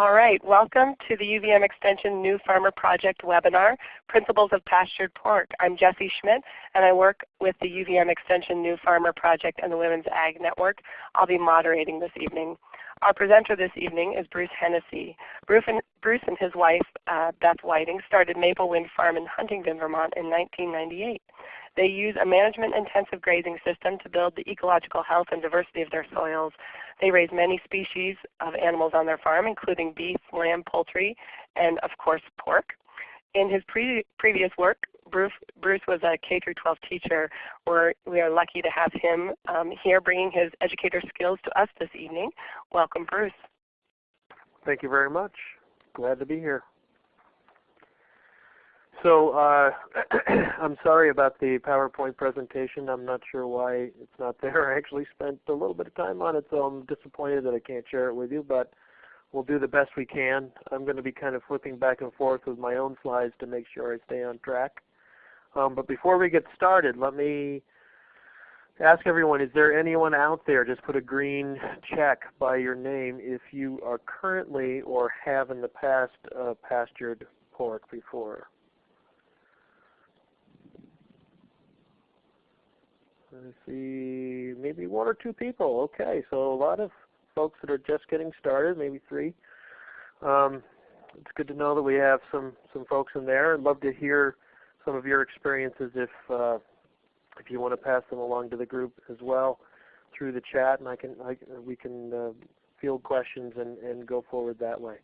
All right, welcome to the UVM Extension New Farmer Project webinar, Principles of Pastured Pork. I'm Jesse Schmidt and I work with the UVM Extension New Farmer Project and the Women's Ag Network. I'll be moderating this evening. Our presenter this evening is Bruce Hennessy. Bruce and, Bruce and his wife, uh, Beth Whiting, started Maple Wind Farm in Huntington, Vermont in 1998. They use a management-intensive grazing system to build the ecological health and diversity of their soils. They raise many species of animals on their farm, including beef, lamb, poultry, and of course pork. In his pre previous work, Bruce, Bruce, was a K-12 teacher. We're, we are lucky to have him um, here bringing his educator skills to us this evening. Welcome, Bruce. Thank you very much. Glad to be here. So uh, I'm sorry about the PowerPoint presentation. I'm not sure why it's not there. I actually spent a little bit of time on it, so I'm disappointed that I can't share it with you, but we'll do the best we can. I'm going to be kind of flipping back and forth with my own slides to make sure I stay on track. Um, but before we get started, let me ask everyone, is there anyone out there, just put a green check by your name if you are currently or have in the past uh, pastured pork before? I see maybe one or two people. Okay, so a lot of folks that are just getting started, maybe three. Um, it's good to know that we have some some folks in there. I'd love to hear some of your experiences if uh, if you want to pass them along to the group as well through the chat, and I can I, we can uh, field questions and and go forward that way.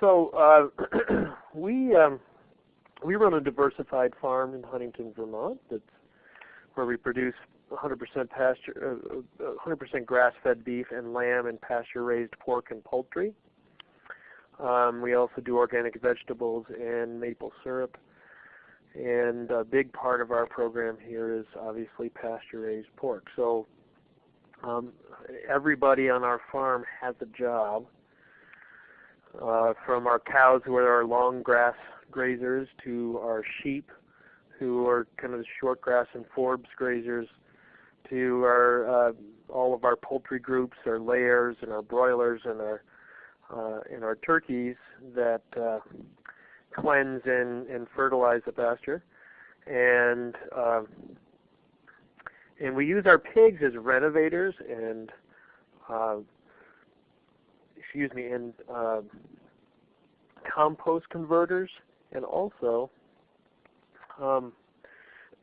So uh, we um, we run a diversified farm in Huntington, Vermont. That's where we produce 100% pasture, 100% uh, grass-fed beef and lamb and pasture-raised pork and poultry. Um, we also do organic vegetables and maple syrup. And a big part of our program here is obviously pasture-raised pork. So um, everybody on our farm has a job, uh, from our cows who are our long grass grazers to our sheep who are kind of the short grass and forbs grazers, to our uh, all of our poultry groups, our layers and our broilers and our uh, and our turkeys that uh, cleanse and, and fertilize the pasture, and uh, and we use our pigs as renovators and uh, excuse me and uh, compost converters, and also um,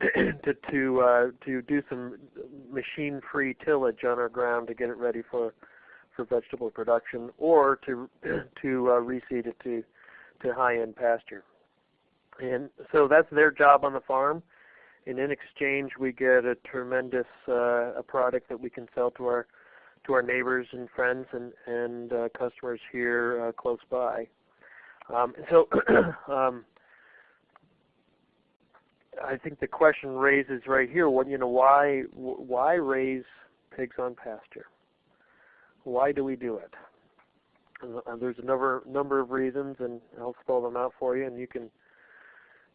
to to uh, to do some machine-free tillage on our ground to get it ready for for vegetable production, or to to uh, reseed it to to high-end pasture. And so that's their job on the farm. And in exchange, we get a tremendous uh, a product that we can sell to our to our neighbors and friends and and uh, customers here uh, close by. Um, so um, I think the question raises right here, what you know, why why raise pigs on pasture? Why do we do it? Uh, there's a number number of reasons, and I'll spell them out for you, and you can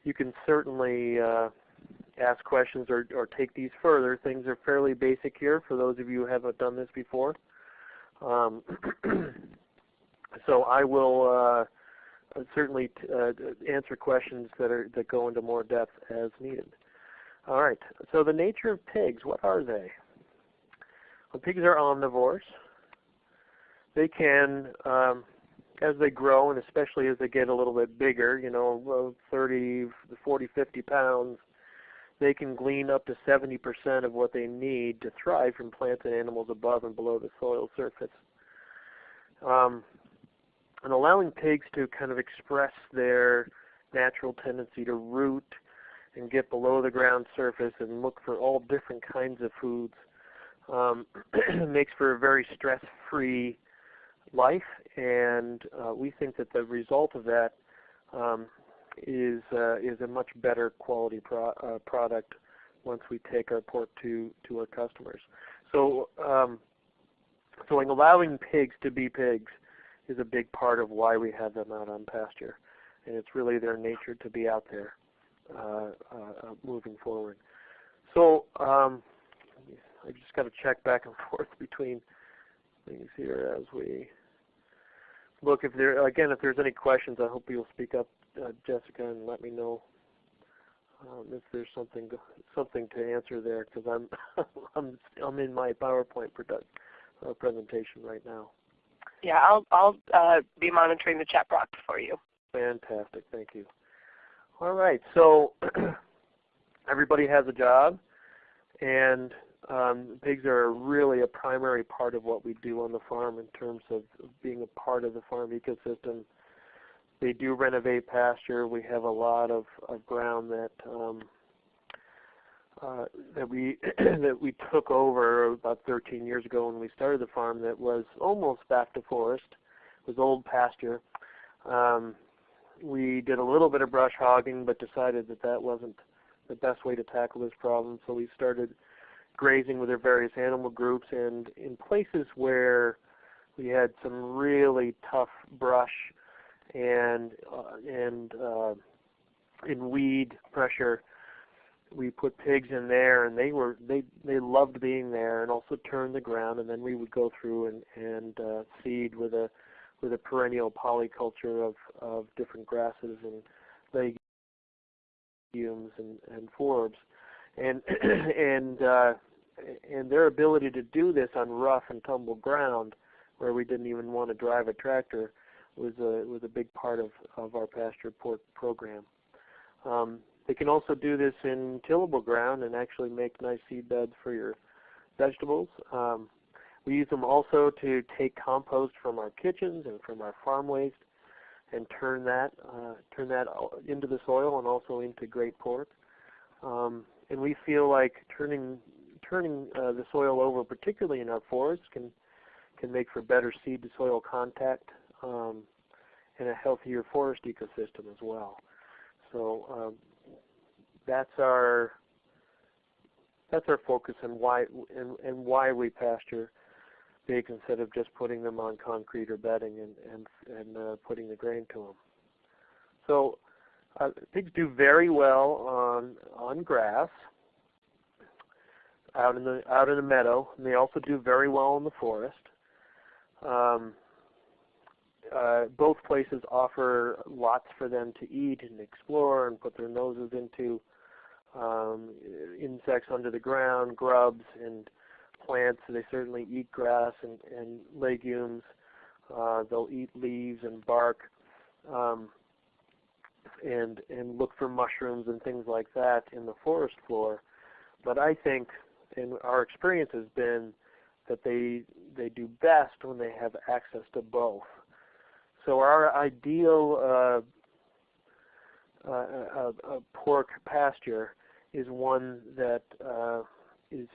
you can certainly uh, ask questions or, or take these further. Things are fairly basic here for those of you who haven't done this before. Um, so I will uh, certainly uh, answer questions that are that go into more depth as needed. All right. So the nature of pigs, what are they? Well, pigs are omnivores. They can, um, as they grow, and especially as they get a little bit bigger, you know, 30, 40, 50 pounds, they can glean up to 70% of what they need to thrive from plants and animals above and below the soil surface. Um, and allowing pigs to kind of express their natural tendency to root and get below the ground surface and look for all different kinds of foods um, makes for a very stress-free life, and uh, we think that the result of that um, is uh, is a much better quality pro uh, product once we take our pork to to our customers. So, um, so in allowing pigs to be pigs is a big part of why we have them out on pasture. And it's really their nature to be out there uh, uh, moving forward. So um, I just got to check back and forth between things here as we look, if there again, if there's any questions, I hope you'll speak up, uh, Jessica, and let me know um, if there's something something to answer there, because I'm I'm I'm in my PowerPoint uh, presentation right now. Yeah, I'll I'll uh, be monitoring the chat box for you. Fantastic, thank you. All right, so everybody has a job, and um, pigs are really a primary part of what we do on the farm in terms of being a part of the farm ecosystem. They do renovate pasture. We have a lot of, of ground that um, uh, that we that we took over about 13 years ago when we started the farm that was almost back to forest. Was old pasture. Um, we did a little bit of brush hogging, but decided that that wasn't the best way to tackle this problem. So we started grazing with our various animal groups and in places where we had some really tough brush and uh, and uh, in weed pressure we put pigs in there and they were they they loved being there and also turned the ground and then we would go through and and uh, seed with a with a perennial polyculture of of different grasses and legumes and and forbs and and uh, and their ability to do this on rough and tumble ground, where we didn't even want to drive a tractor, was a was a big part of of our pasture pork program. Um, they can also do this in tillable ground and actually make nice seed beds for your vegetables. Um, we use them also to take compost from our kitchens and from our farm waste and turn that uh, turn that into the soil and also into great pork. Um, and we feel like turning turning uh, the soil over, particularly in our forests, can can make for better seed to soil contact um, and a healthier forest ecosystem as well. So um, that's our that's our focus and why and, and why we pasture pigs instead of just putting them on concrete or bedding and and, and uh, putting the grain to them. So uh, pigs do very well on on grass out in the out in the meadow, and they also do very well in the forest. Um, uh, both places offer lots for them to eat and explore and put their noses into um, insects under the ground, grubs and plants. They certainly eat grass and, and legumes. Uh, they'll eat leaves and bark, um, and and look for mushrooms and things like that in the forest floor. But I think and our experience has been that they they do best when they have access to both. So our ideal uh, uh, uh, uh pork pasture is one that uh, is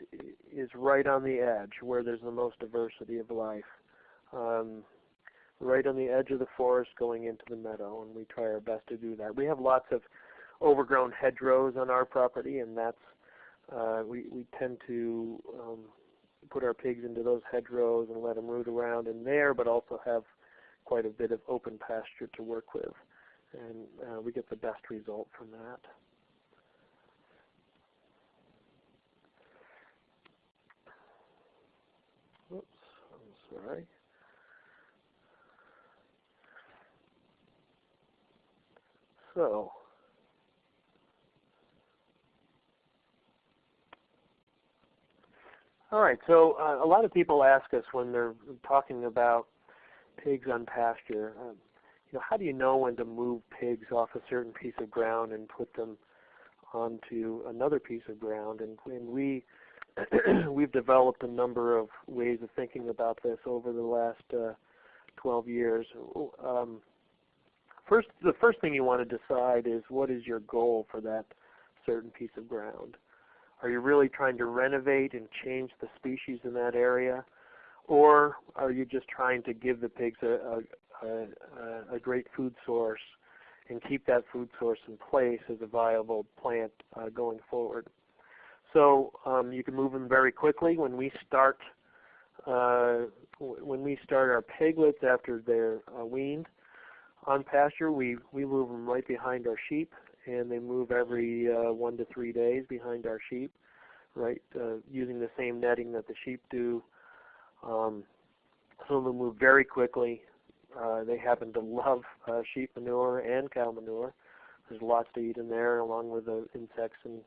is right on the edge where there's the most diversity of life. Um, right on the edge of the forest going into the meadow, and we try our best to do that. We have lots of overgrown hedgerows on our property, and that's uh, we, we tend to um, put our pigs into those hedgerows and let them root around in there, but also have quite a bit of open pasture to work with. And uh, we get the best result from that. Sorry. So, All right. So uh, a lot of people ask us when they're talking about pigs on pasture, um, you know, how do you know when to move pigs off a certain piece of ground and put them onto another piece of ground? And, and we we've developed a number of ways of thinking about this over the last uh, 12 years. Um, first, the first thing you want to decide is what is your goal for that certain piece of ground. Are you really trying to renovate and change the species in that area? Or are you just trying to give the pigs a, a, a, a great food source and keep that food source in place as a viable plant uh, going forward? So um, you can move them very quickly. When we start, uh, when we start our piglets after they're uh, weaned on pasture, we, we move them right behind our sheep and they move every uh, one to three days behind our sheep, right, uh, using the same netting that the sheep do. Um, some of them move very quickly. Uh, they happen to love uh, sheep manure and cow manure. There's lots to eat in there, along with the insects and,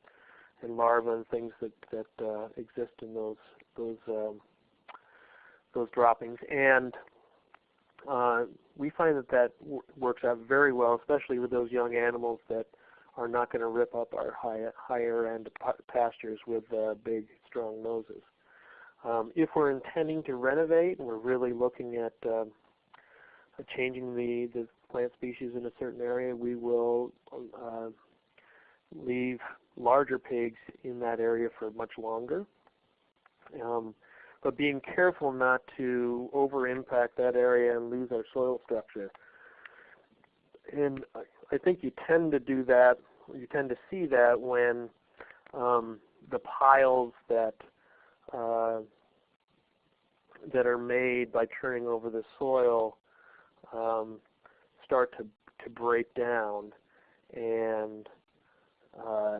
and larvae and things that that uh, exist in those those um, those droppings. And uh, we find that that works out very well, especially with those young animals that are not going to rip up our high, higher end pastures with uh, big, strong noses. Um, if we're intending to renovate and we're really looking at uh, changing the, the plant species in a certain area, we will uh, leave larger pigs in that area for much longer. Um, but being careful not to over impact that area and lose our soil structure. And I think you tend to do that, you tend to see that when um, the piles that uh, that are made by turning over the soil um, start to to break down and uh,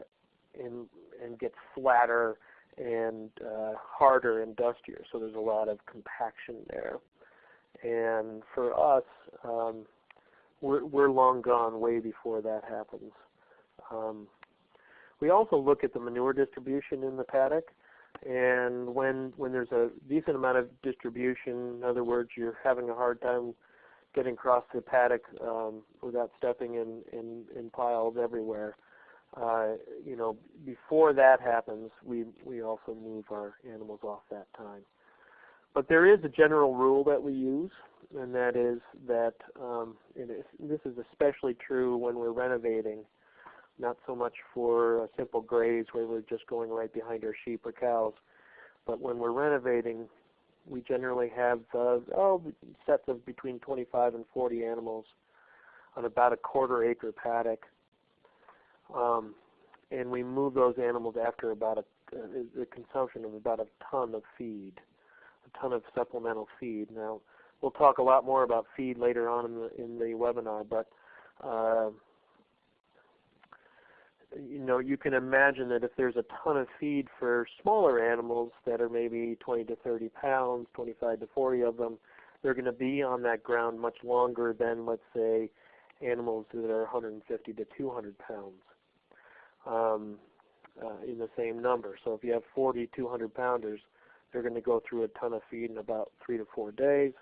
and and get flatter and uh, harder and dustier. So there's a lot of compaction there. And for us, um, we're, we're long gone way before that happens. Um, we also look at the manure distribution in the paddock. And when when there's a decent amount of distribution, in other words, you're having a hard time getting across the paddock um, without stepping in, in, in piles everywhere. Uh, you know, before that happens, we we also move our animals off that time. But there is a general rule that we use, and that is that um, this is especially true when we're renovating, not so much for a simple graze where we're just going right behind our sheep or cows, but when we're renovating, we generally have uh, oh, sets of between 25 and 40 animals on about a quarter acre paddock. Um, and we move those animals after about a, uh, the consumption of about a ton of feed, a ton of supplemental feed. Now, we'll talk a lot more about feed later on in the, in the webinar, but uh, you know, you can imagine that if there's a ton of feed for smaller animals that are maybe 20 to 30 pounds, 25 to 40 of them, they're going to be on that ground much longer than, let's say, animals that are 150 to 200 pounds um, uh, in the same number. So if you have 40 200 pounders, they're going to go through a ton of feed in about three to four days.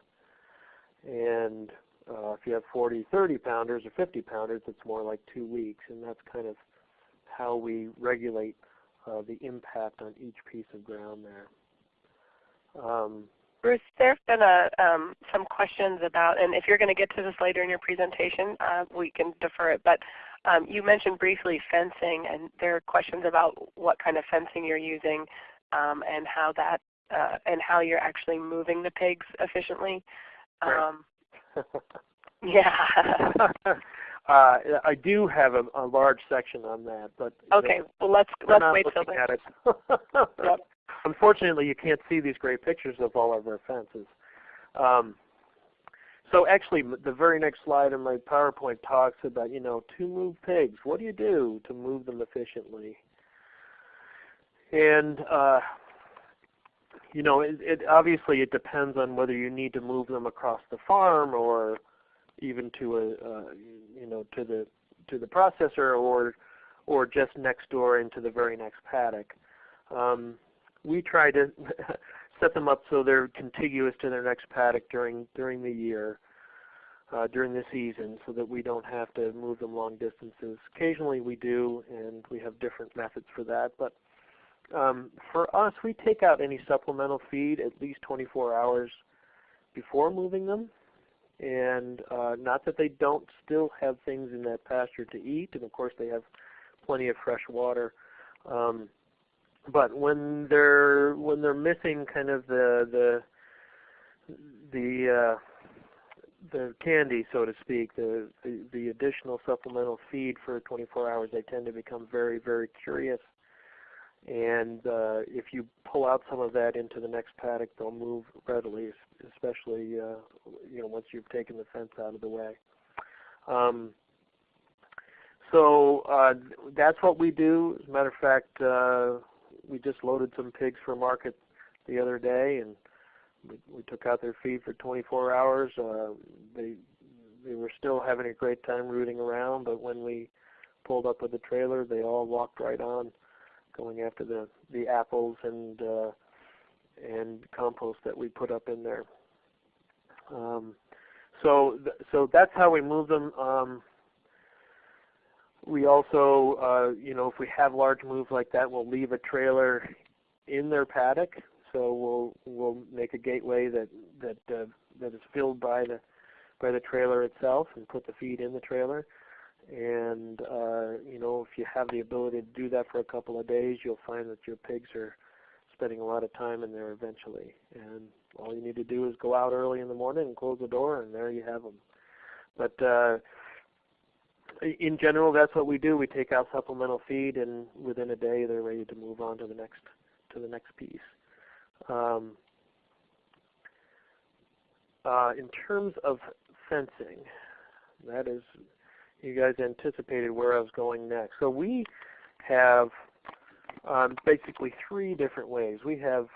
And uh, if you have 40 30 pounders or 50 pounders, it's more like two weeks. And that's kind of how we regulate uh, the impact on each piece of ground there. Um, Bruce, there have been a, um, some questions about, and if you're going to get to this later in your presentation, uh, we can defer it, but um, you mentioned briefly fencing, and there are questions about what kind of fencing you're using um, and how that uh, and how you're actually moving the pigs efficiently. Um, yeah. uh, I do have a, a, large section on that, but okay. Well, let's let's wait till then. yep. Unfortunately, you can't see these great pictures of all of our fences. Um, so actually, the very next slide in my PowerPoint talks about, you know, to move pigs. What do you do to move them efficiently? And uh, you know, it, it, obviously it depends on whether you need to move them across the farm or even to a, uh, you know, to the to the processor or or just next door into the very next paddock. Um, we try to set them up so they're contiguous to their next paddock during during the year, uh, during the season, so that we don't have to move them long distances. Occasionally we do, and we have different methods for that. But um, for us, we take out any supplemental feed at least 24 hours before moving them. And uh, not that they don't still have things in that pasture to eat, and of course they have plenty of fresh water. Um, but when they're when they're missing kind of the the the uh, the candy, so to speak, the, the the additional supplemental feed for 24 hours, they tend to become very very curious. And uh, if you pull out some of that into the next paddock, they'll move readily, especially uh, you know once you've taken the fence out of the way. Um, so uh, that's what we do. As a matter of fact, uh, we just loaded some pigs for market the other day, and we, we took out their feed for 24 hours. Uh, they they were still having a great time rooting around, but when we pulled up with the trailer, they all walked right on, going after the the apples and uh, and compost that we put up in there. Um, so th so that's how we move them. Um, we also, uh, you know, if we have large moves like that, we'll leave a trailer in their paddock. So we'll we'll make a gateway that that uh, that is filled by the by the trailer itself and put the feed in the trailer. And uh, you know, if you have the ability to do that for a couple of days, you'll find that your pigs are spending a lot of time in there eventually. And all you need to do is go out early in the morning and close the door, and there you have them. But uh, in general, that's what we do. We take out supplemental feed, and within a day, they're ready to move on to the next to the next piece. Um, uh, in terms of fencing, that is, you guys anticipated where I was going next. So we have um, basically three different ways. We have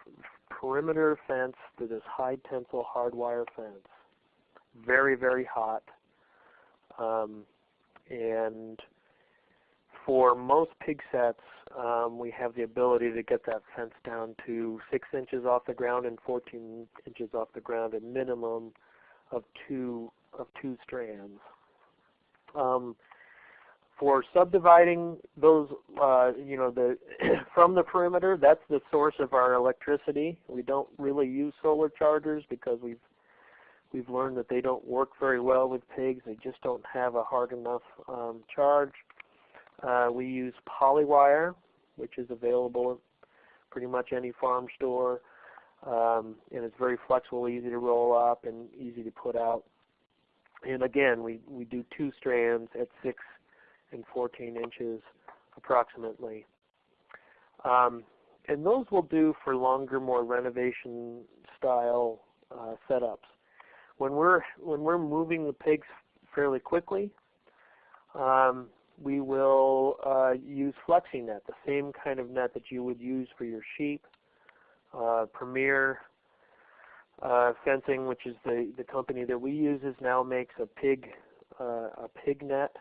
perimeter fence that is high tensile hardwire fence, very very hot. Um, and for most pig sets, um, we have the ability to get that fence down to 6 inches off the ground and 14 inches off the ground, a minimum of two of two strands. Um, for subdividing those, uh, you know, the from the perimeter, that's the source of our electricity. We don't really use solar chargers because we've We've learned that they don't work very well with pigs. They just don't have a hard enough um, charge. Uh, we use polywire, which is available at pretty much any farm store. Um, and it's very flexible, easy to roll up, and easy to put out. And again, we, we do two strands at 6 and 14 inches approximately. Um, and those will do for longer, more renovation style uh, setups when we're when we're moving the pigs fairly quickly, um, we will uh, use flexi net, the same kind of net that you would use for your sheep. Uh, Premier uh, Fencing, which is the the company that we use, is now makes a pig uh, a pig net,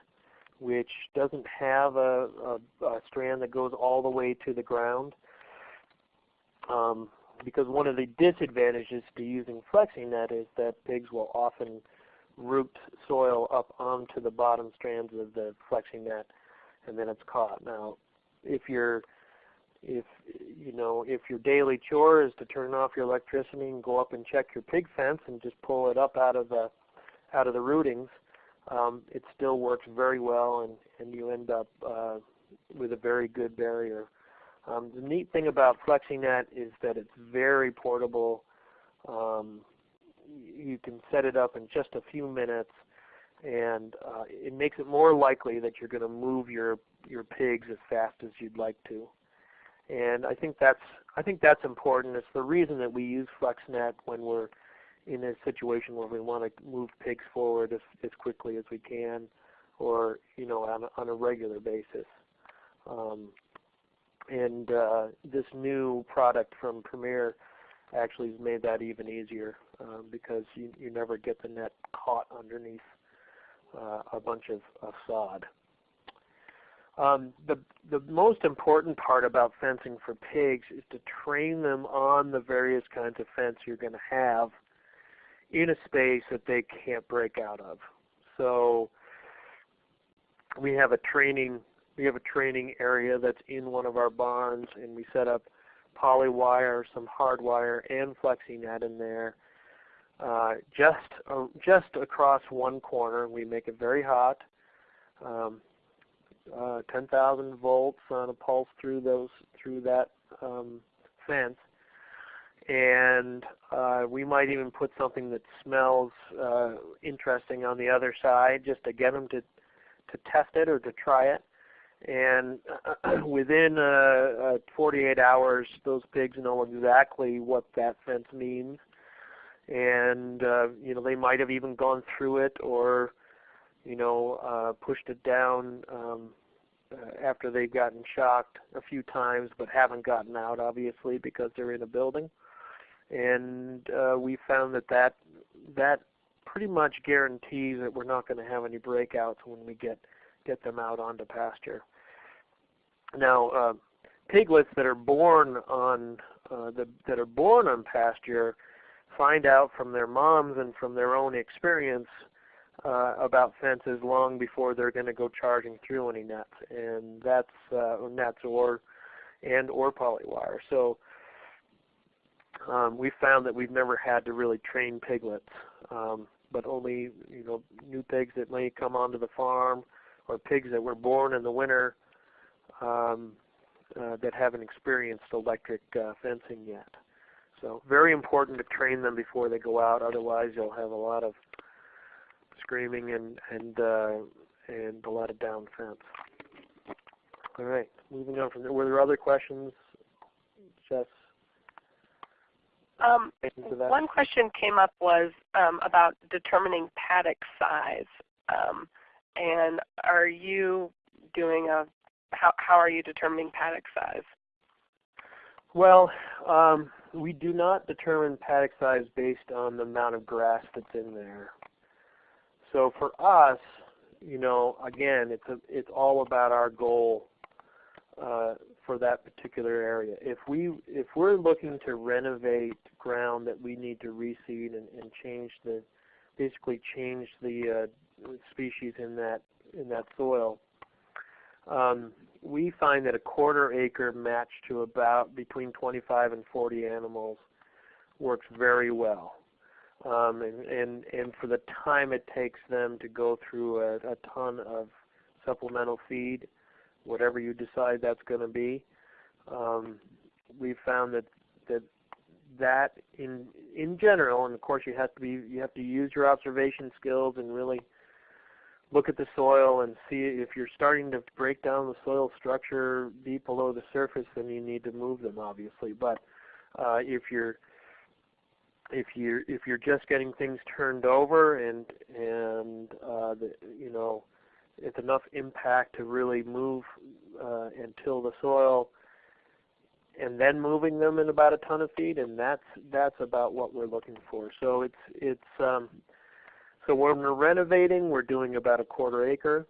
which doesn't have a, a, a strand that goes all the way to the ground. Um, because one of the disadvantages to using FlexiNet is that pigs will often root soil up onto the bottom strands of the FlexiNet and then it's caught. Now, if you're if you know if your daily chore is to turn off your electricity and go up and check your pig fence and just pull it up out of the out of the rootings, um, it still works very well and and you end up uh, with a very good barrier. Um, the neat thing about FlexiNet is that it's very portable. Um, you can set it up in just a few minutes and uh, it makes it more likely that you're going to move your your pigs as fast as you'd like to. And I think that's I think that's important. It's the reason that we use FlexNet when we're in a situation where we want to move pigs forward as, as quickly as we can, or you know on a, on a regular basis. Um, and uh, this new product from Premier actually has made that even easier um, because you, you never get the net caught underneath uh, a bunch of, of sod. Um, the, the most important part about fencing for pigs is to train them on the various kinds of fence you're going to have in a space that they can't break out of. So we have a training we have a training area that's in one of our barns, and we set up polywire, some hardwire, and FlexiNet in there. Uh, just uh, just across one corner, we make it very hot. Um, uh, 10,000 volts on a pulse through those through that um, fence, and uh, we might even put something that smells uh, interesting on the other side, just to get them to to test it or to try it and within uh, uh, 48 hours, those pigs know exactly what that fence means, and uh, you know they might have even gone through it or you know uh, pushed it down um, uh, after they've gotten shocked a few times, but haven't gotten out obviously because they're in a building. and uh, we found that that that pretty much guarantees that we're not going to have any breakouts when we get get them out onto pasture. Now, uh, piglets that are born on uh, the, that are born on pasture find out from their moms and from their own experience uh, about fences long before they're going to go charging through any nets, and that's uh, nets or and or polywire. So um, we found that we've never had to really train piglets, um, but only you know new pigs that may come onto the farm or pigs that were born in the winter um, uh, that haven't experienced electric uh, fencing yet. So very important to train them before they go out. Otherwise, you'll have a lot of screaming and and uh, and a lot of down fence. All right, moving on from there. Were there other questions, Jess? Um, one question came up was um, about determining paddock size. Um, and are you doing a how how are you determining paddock size? Well, um, we do not determine paddock size based on the amount of grass that's in there. So for us, you know, again, it's a, it's all about our goal uh, for that particular area. If we if we're looking to renovate ground that we need to reseed and, and change the basically change the uh, species in that in that soil, um, we find that a quarter acre matched to about between 25 and 40 animals works very well. Um, and, and, and for the time it takes them to go through a, a ton of supplemental feed, whatever you decide that's going to be, um, we've found that that that in in general, and of course you have to be you have to use your observation skills and really look at the soil and see if you're starting to break down the soil structure deep below the surface, then you need to move them, obviously. But uh, if you're if you're if you're just getting things turned over and and uh, the, you know it's enough impact to really move uh, and till the soil, and then moving them in about a ton of feet, and that's that's about what we're looking for. So it's it's um, so when we're renovating, we're doing about a quarter acre,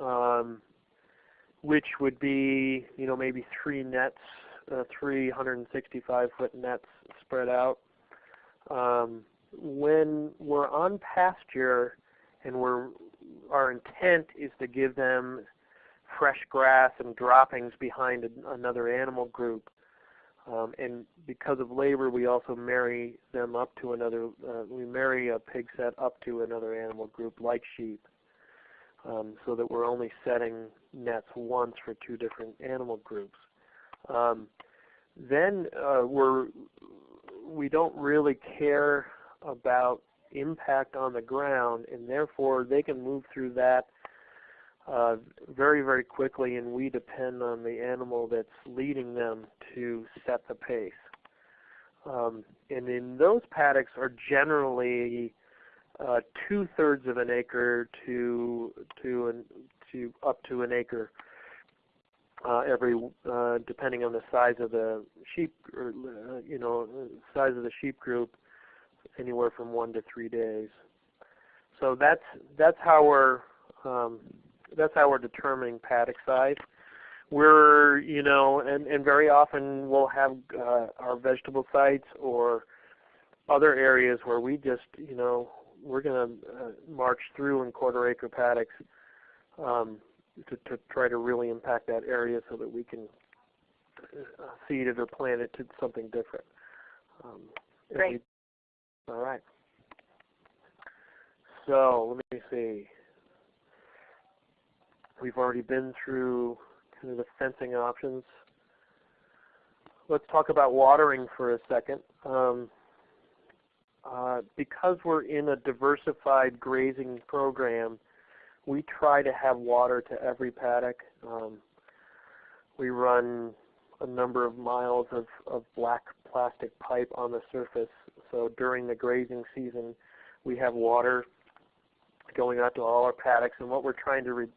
um, which would be you know maybe three nets, uh, 365 foot nets spread out. Um, when we're on pasture and we're our intent is to give them fresh grass and droppings behind another animal group, um, and because of labor, we also marry them up to another, uh, we marry a pig set up to another animal group like sheep. Um, so that we're only setting nets once for two different animal groups. Um, then uh, we're, we don't really care about impact on the ground, and therefore they can move through that uh, very, very quickly, and we depend on the animal that's leading them to set the pace. Um, and in those paddocks are generally uh, two thirds of an acre to to an, to up to an acre uh, every uh, depending on the size of the sheep or uh, you know size of the sheep group anywhere from one to three days. So that's that's how we're um, that's how we're determining paddock size. We're, you know, and, and very often we'll have uh, our vegetable sites or other areas where we just, you know, we're going to uh, march through in quarter acre paddocks um, to, to try to really impact that area so that we can uh, seed it or plant it to something different. Um, Great. We, all right. So let me see. We've already been through kind of the fencing options. Let's talk about watering for a second. Um, uh, because we're in a diversified grazing program, we try to have water to every paddock. Um, we run a number of miles of, of black plastic pipe on the surface. So during the grazing season, we have water going out to all our paddocks. And what we're trying to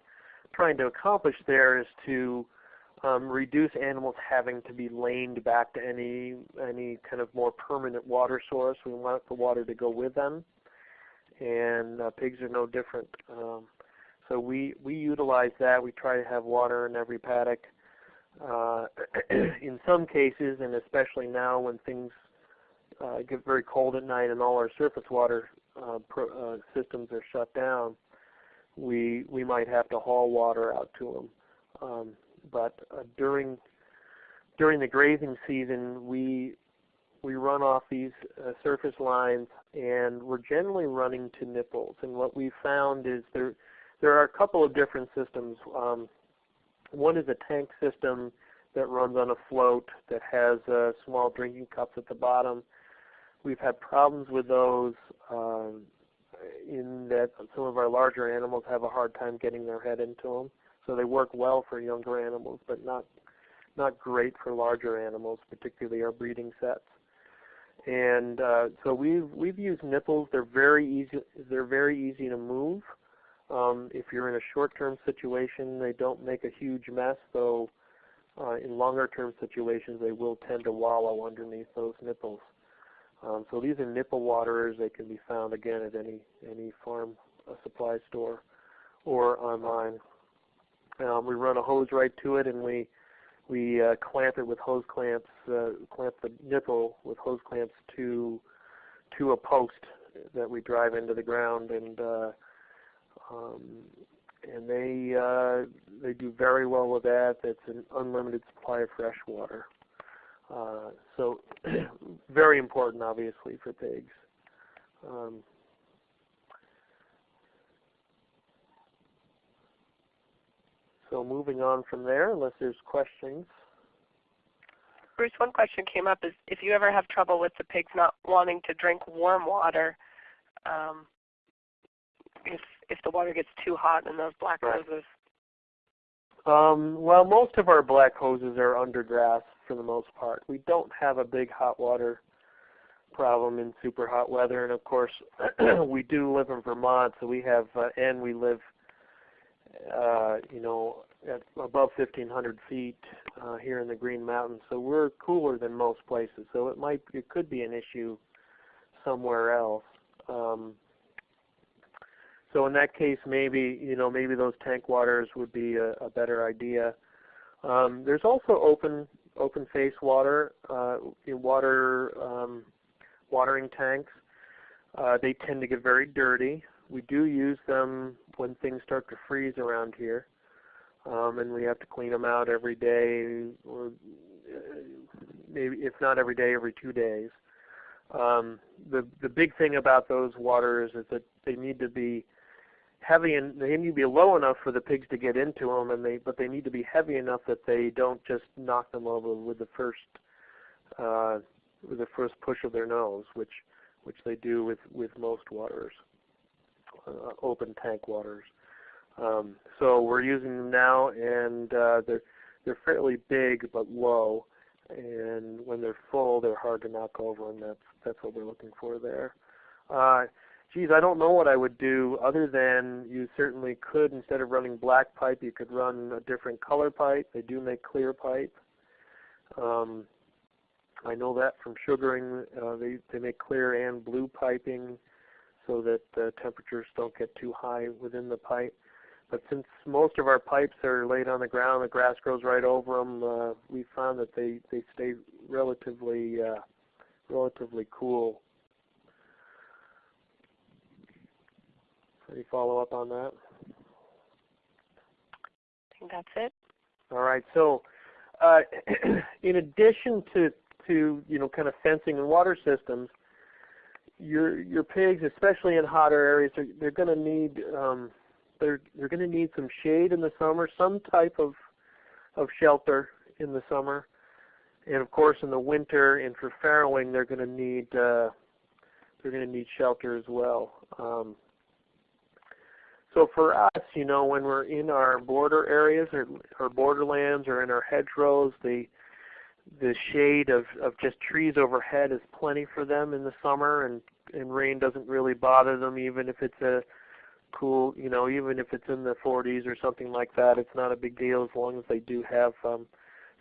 trying to accomplish there is to um, reduce animals having to be laned back to any any kind of more permanent water source. We want the water to go with them, and uh, pigs are no different. Um, so we we utilize that. We try to have water in every paddock. Uh, in some cases, and especially now when things uh, get very cold at night and all our surface water uh, pro, uh, systems are shut down, we we might have to haul water out to them. Um, but uh, during during the grazing season, we we run off these uh, surface lines, and we're generally running to nipples. And what we found is there there are a couple of different systems. Um, one is a tank system that runs on a float that has uh, small drinking cups at the bottom. We've had problems with those um, in that some of our larger animals have a hard time getting their head into them. So they work well for younger animals, but not not great for larger animals, particularly our breeding sets. And uh, so we've we've used nipples. They're very easy. They're very easy to move. Um, if you're in a short-term situation, they don't make a huge mess. Though uh, in longer-term situations, they will tend to wallow underneath those nipples. Um, so these are nipple waterers. They can be found again at any any farm uh, supply store or online. Um, we run a hose right to it, and we we uh, clamp it with hose clamps, uh, clamp the nipple with hose clamps to to a post that we drive into the ground, and uh, um, and they uh, they do very well with that. It's an unlimited supply of fresh water. Uh, so very important, obviously, for pigs. Um, So moving on from there, unless there's questions. Bruce, one question came up is if you ever have trouble with the pigs not wanting to drink warm water, um, if if the water gets too hot in those black right. hoses. Um, well, most of our black hoses are under grass for the most part. We don't have a big hot water problem in super hot weather, and of course, we do live in Vermont, so we have, uh, and we live uh, you know, at above 1,500 feet uh, here in the Green Mountains. So we're cooler than most places. So it might, it could be an issue somewhere else. Um, so in that case, maybe you know, maybe those tank waters would be a, a better idea. Um, there's also open open face water, uh, water um, watering tanks. Uh, they tend to get very dirty. We do use them when things start to freeze around here, um, and we have to clean them out every day, or uh, maybe if not every day, every two days. Um, the the big thing about those waters is that they need to be heavy and they need to be low enough for the pigs to get into them, and they but they need to be heavy enough that they don't just knock them over with the first uh, with the first push of their nose, which which they do with with most waters uh, open tank waters. Um, so we're using them now, and uh, they're they're fairly big but low, and when they're full, they're hard to knock over, and that's that's what we're looking for there. Uh, geez, I don't know what I would do other than you certainly could, instead of running black pipe, you could run a different color pipe. They do make clear pipe. Um, I know that from sugaring. Uh, they, they make clear and blue piping so that the temperatures don't get too high within the pipe. But since most of our pipes are laid on the ground, the grass grows right over them. Uh, we found that they they stay relatively uh, relatively cool. Any follow up on that? I think that's it. All right. So, uh, in addition to to you know kind of fencing and water systems, your your pigs, especially in hotter areas, they're, they're going to need um, they're they're going to need some shade in the summer, some type of of shelter in the summer, and of course in the winter and for farrowing they're going to need uh, they're going to need shelter as well. Um, so for us, you know, when we're in our border areas or, or borderlands or in our hedgerows, the the shade of, of just trees overhead is plenty for them in the summer and, and rain doesn't really bother them even if it's a cool, you know, even if it's in the 40s or something like that, it's not a big deal as long as they do have um,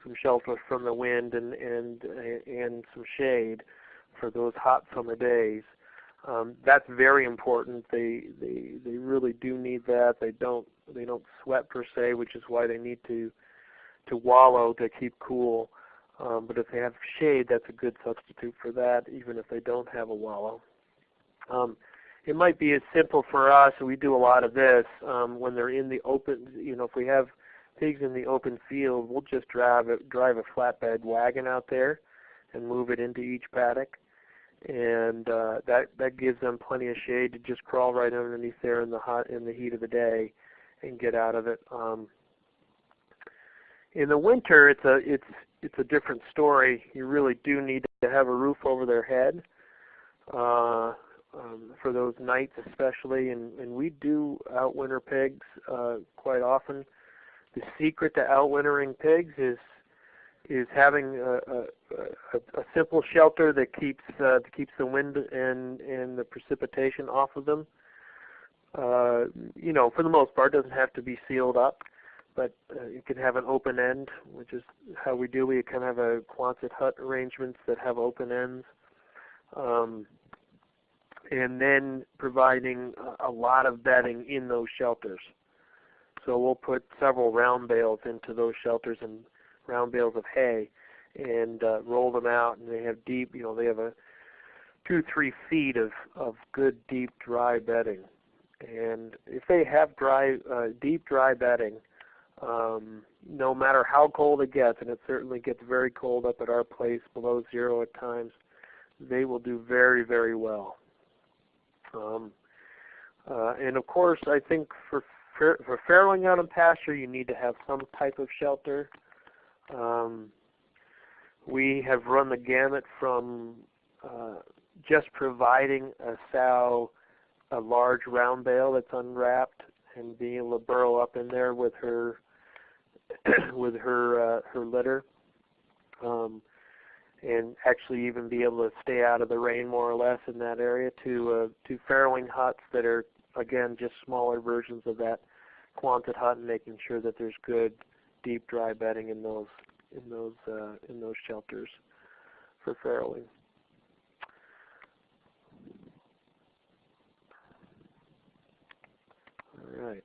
some shelter from the wind and and and some shade for those hot summer days. Um, that's very important. They they they really do need that. They don't they don't sweat per se, which is why they need to to wallow to keep cool. Um, but if they have shade, that's a good substitute for that, even if they don't have a wallow. Um, it might be as simple for us, we do a lot of this um, when they're in the open. You know, if we have pigs in the open field, we'll just drive a, drive a flatbed wagon out there and move it into each paddock, and uh, that that gives them plenty of shade to just crawl right underneath there in the hot in the heat of the day and get out of it. Um, in the winter, it's a it's it's a different story. You really do need to have a roof over their head. Uh, um, for those nights especially, and, and we do outwinter pigs uh, quite often. The secret to outwintering pigs is is having a, a, a, simple shelter that keeps uh, that keeps the wind and and the precipitation off of them. Uh, you know, for the most part, doesn't have to be sealed up, but uh, you can have an open end, which is how we do. We kind of have a Quonset hut arrangements that have open ends. Um, and then providing a lot of bedding in those shelters. So we'll put several round bales into those shelters and round bales of hay and uh, roll them out and they have deep, you know, they have a two, three feet of, of good deep dry bedding. And if they have dry, uh, deep dry bedding, um, no matter how cold it gets, and it certainly gets very cold up at our place, below zero at times, they will do very, very well. Um, uh, and of course, I think for for farrowing out in pasture, you need to have some type of shelter. Um, we have run the gamut from uh, just providing a sow a large round bale that's unwrapped and being able to burrow up in there with her with her uh, her litter. Um, and actually even be able to stay out of the rain more or less in that area to uh, to farrowing huts that are again just smaller versions of that Quonset hut and making sure that there's good deep dry bedding in those in those uh, in those shelters for farrowing. All right.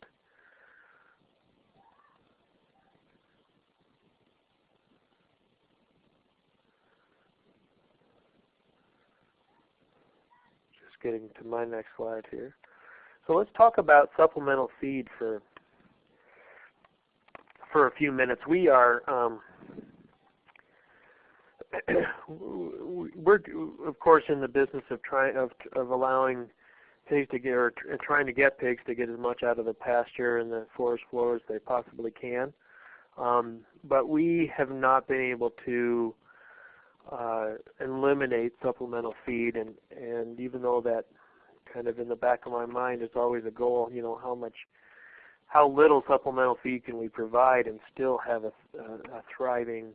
Just getting to my next slide here. So let's talk about supplemental feed for for a few minutes. We are um, we're of course in the business of trying of of allowing pigs to get or trying to get pigs to get as much out of the pasture and the forest floor as they possibly can. Um, but we have not been able to uh, eliminate supplemental feed, and and even though that kind of in the back of my mind is always a goal, you know, how much, how little supplemental feed can we provide and still have a, a, a thriving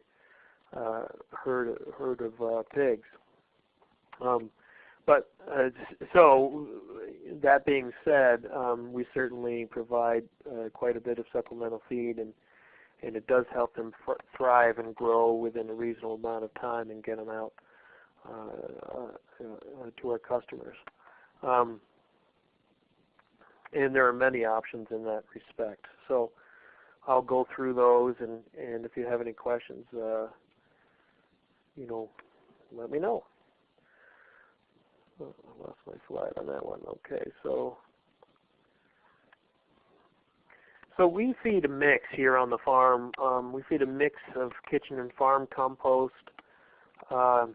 uh, herd herd of uh, pigs. Um, but uh, so that being said, um, we certainly provide uh, quite a bit of supplemental feed and and it does help them thrive and grow within a reasonable amount of time and get them out uh, uh, to our customers. Um, and there are many options in that respect. So I'll go through those, and, and if you have any questions, uh, you know, let me know. Oh, I lost my slide on that one. Okay, so so we feed a mix here on the farm. Um, we feed a mix of kitchen and farm compost, uh,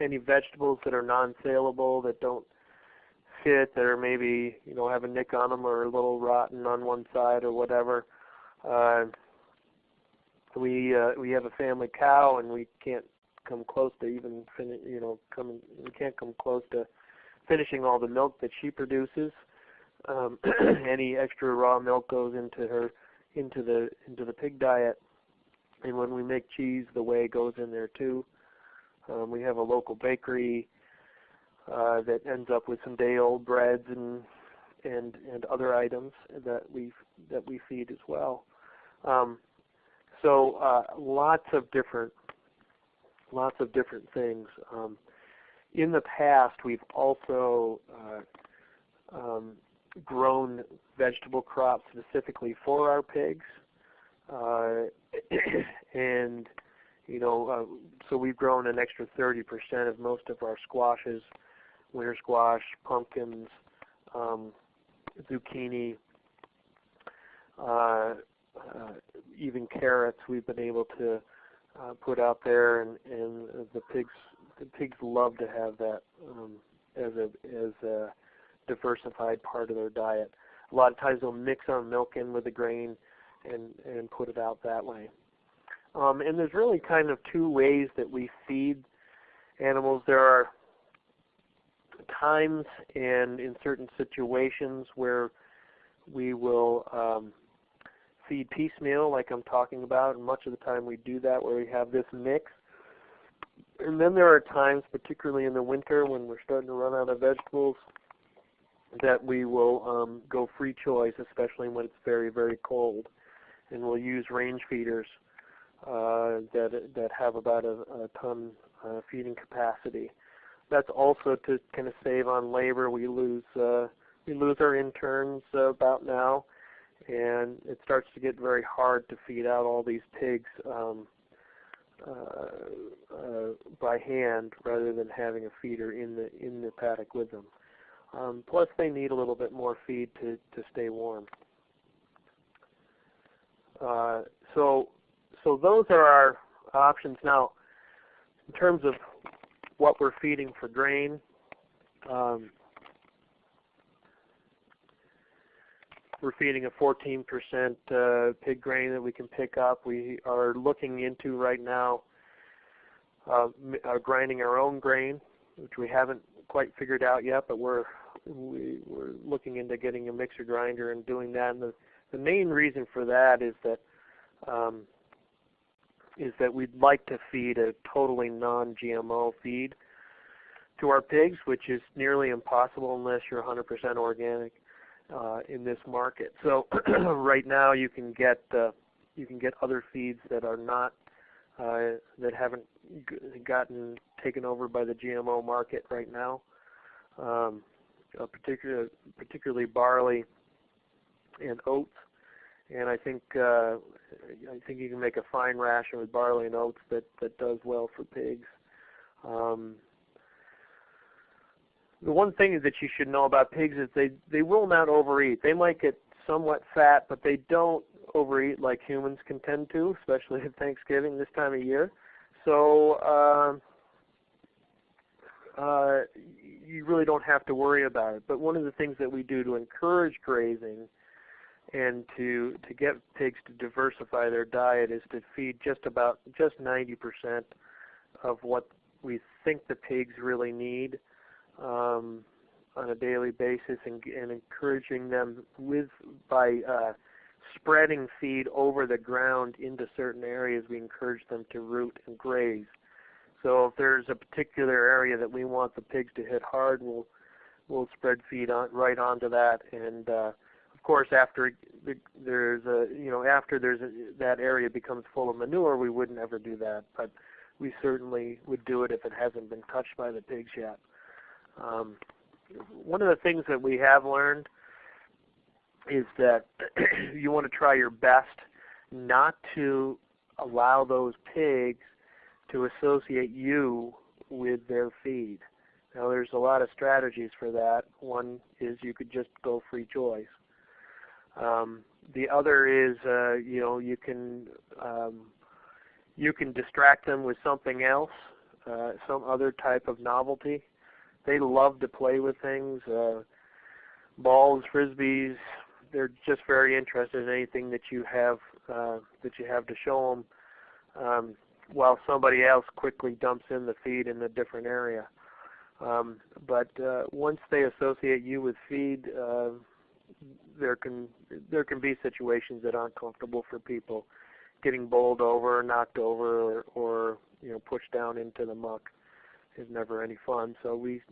any vegetables that are non-saleable that don't fit, that are maybe you know have a nick on them or a little rotten on one side or whatever. Uh, we uh, we have a family cow and we can't come close to even fin- you know come we can't come close to finishing all the milk that she produces um, any extra raw milk goes into her into the into the pig diet. And when we make cheese, the whey goes in there too. Um, we have a local bakery uh, that ends up with some day-old breads and and and other items that we that we feed as well. Um, so uh, lots of different lots of different things. Um, in the past, we've also uh, um, grown vegetable crops specifically for our pigs, uh, and you know, uh, so we've grown an extra 30% of most of our squashes, winter squash, pumpkins, um, zucchini, uh, uh, even carrots we've been able to uh, put out there, and, and the pigs the pigs love to have that um, as a as a diversified part of their diet. A lot of times they'll mix our milk in with the grain and and put it out that way. Um, and there's really kind of two ways that we feed animals. There are times and in certain situations where we will um, feed piecemeal like I'm talking about, and much of the time we do that where we have this mix. And then there are times, particularly in the winter when we're starting to run out of vegetables, that we will um, go free choice, especially when it's very, very cold. And we'll use range feeders uh, that, that have about a, a ton uh, feeding capacity. That's also to kind of save on labor. We lose uh, we lose our interns uh, about now, and it starts to get very hard to feed out all these pigs um, uh, uh, by hand rather than having a feeder in the in the paddock with them. Um, plus, they need a little bit more feed to to stay warm. Uh, so, so those are our options now. In terms of what we're feeding for grain, um, we're feeding a 14% uh, pig grain that we can pick up. We are looking into right now uh, uh, grinding our own grain, which we haven't quite figured out yet, but we're we, we're looking into getting a mixer grinder and doing that. And the the main reason for that is that um, is that we'd like to feed a totally non-GMO feed to our pigs, which is nearly impossible unless you're 100% organic uh, in this market. So right now you can get uh, you can get other feeds that are not uh, that haven't gotten taken over by the GMO market right now. Um, particularly barley and oats. And I think uh, I think you can make a fine ration with barley and oats that that does well for pigs. Um, the one thing that you should know about pigs is they they will not overeat. They might get somewhat fat, but they don't overeat like humans can tend to, especially at Thanksgiving this time of year. So uh, uh, you really don't have to worry about it. But one of the things that we do to encourage grazing and to to get pigs to diversify their diet is to feed just about just 90% of what we think the pigs really need um, on a daily basis, and, and encouraging them with by uh, spreading feed over the ground into certain areas. We encourage them to root and graze. So if there's a particular area that we want the pigs to hit hard, we'll we'll spread feed on right onto that and uh, course, after there's a you know after there's a, that area becomes full of manure, we wouldn't ever do that, but we certainly would do it if it hasn't been touched by the pigs yet. Um, one of the things that we have learned is that you want to try your best not to allow those pigs to associate you with their feed. Now there's a lot of strategies for that. One is you could just go free choice. Um, the other is, uh, you know, you can um, you can distract them with something else, uh, some other type of novelty. They love to play with things, uh, balls, frisbees. They're just very interested in anything that you have uh, that you have to show them. Um, while somebody else quickly dumps in the feed in a different area. Um, but uh, once they associate you with feed, uh, there can there can be situations that aren't comfortable for people getting bowled over, knocked over, or, or you know pushed down into the muck is never any fun. So we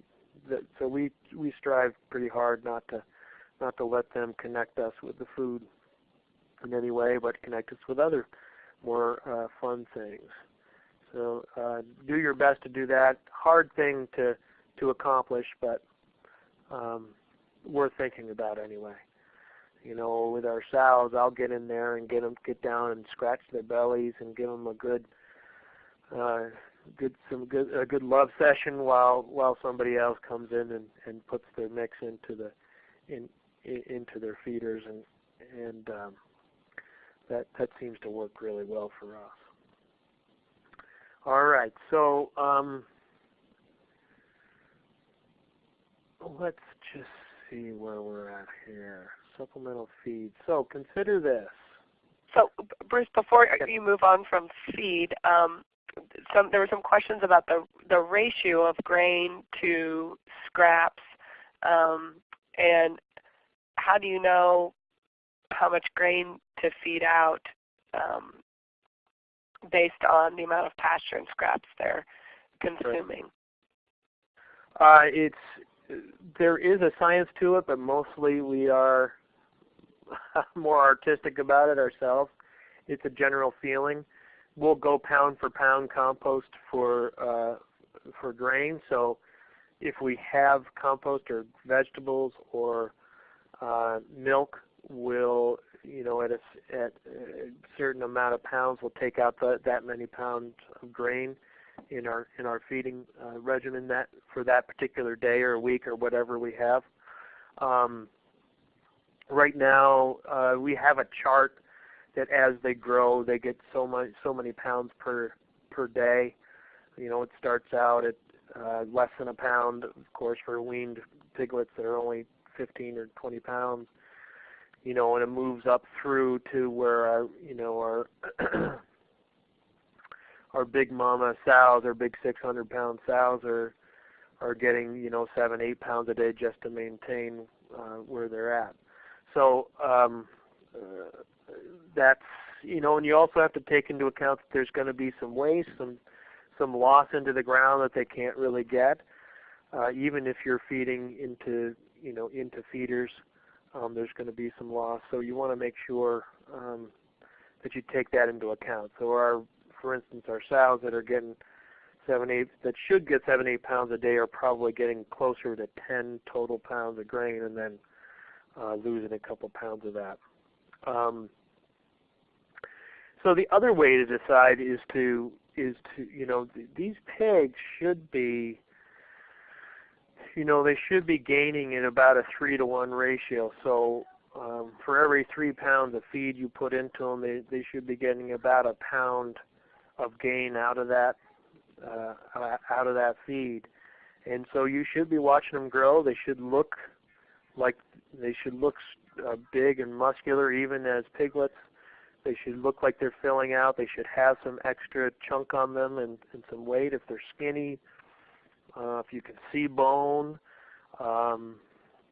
that, so we we strive pretty hard not to not to let them connect us with the food in any way, but connect us with other more uh, fun things. So uh, do your best to do that. Hard thing to to accomplish, but um, worth thinking about anyway. You know, with our sows, I'll get in there and get them get down and scratch their bellies and give them a good, uh, good some good a good love session while while somebody else comes in and and puts their mix into the in, in into their feeders and and um, that that seems to work really well for us. All right, so um, let's just see where we're at here. Supplemental feed. So consider this. So Bruce, before you move on from feed, um, some, there were some questions about the the ratio of grain to scraps, um, and how do you know how much grain to feed out um, based on the amount of pasture and scraps they're consuming? Uh, it's there is a science to it, but mostly we are more artistic about it ourselves. It's a general feeling. We'll go pound for pound compost for uh, for grain. So if we have compost or vegetables or uh, milk, we'll you know at a, at a certain amount of pounds, we'll take out the, that many pounds of grain in our in our feeding uh, regimen that for that particular day or week or whatever we have. Um, right now, uh, we have a chart that as they grow, they get so much so many pounds per per day. You know, it starts out at uh, less than a pound, of course, for weaned piglets that are only 15 or 20 pounds. You know, and it moves up through to where our, you know, our our big mama sows, our big 600 pound sows are are getting you know seven eight pounds a day just to maintain uh, where they're at. So um, uh, that's you know, and you also have to take into account that there's going to be some waste, some some loss into the ground that they can't really get, uh, even if you're feeding into you know into feeders. Um, there's going to be some loss, so you want to make sure um, that you take that into account. So our for instance, our sows that are getting seven, eight, that should get seven, eight pounds a day are probably getting closer to 10 total pounds of grain and then uh, losing a couple pounds of that. Um, so the other way to decide is to is to you know th these pigs should be you know they should be gaining in about a three to one ratio. So um, for every three pounds of feed you put into them, they they should be getting about a pound of gain out of that uh, out of that feed. And so you should be watching them grow. They should look like they should look uh, big and muscular, even as piglets. They should look like they're filling out. They should have some extra chunk on them and, and some weight if they're skinny. Uh, if you can see bone, um,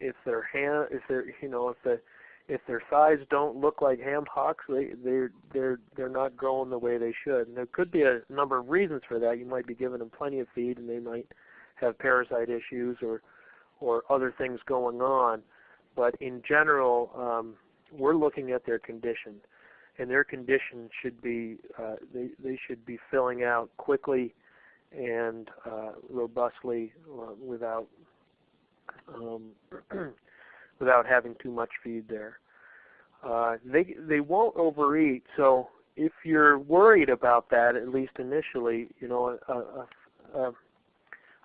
if their hand, if they're you know if the if their thighs don't look like ham hocks, they they're they're they're not growing the way they should. And there could be a number of reasons for that. You might be giving them plenty of feed, and they might have parasite issues or or other things going on. But in general, um, we're looking at their condition, and their condition should be uh, they they should be filling out quickly and uh, robustly uh, without um, without having too much feed there. Uh, they they won't overeat, so if you're worried about that, at least initially, you know, a, a, a,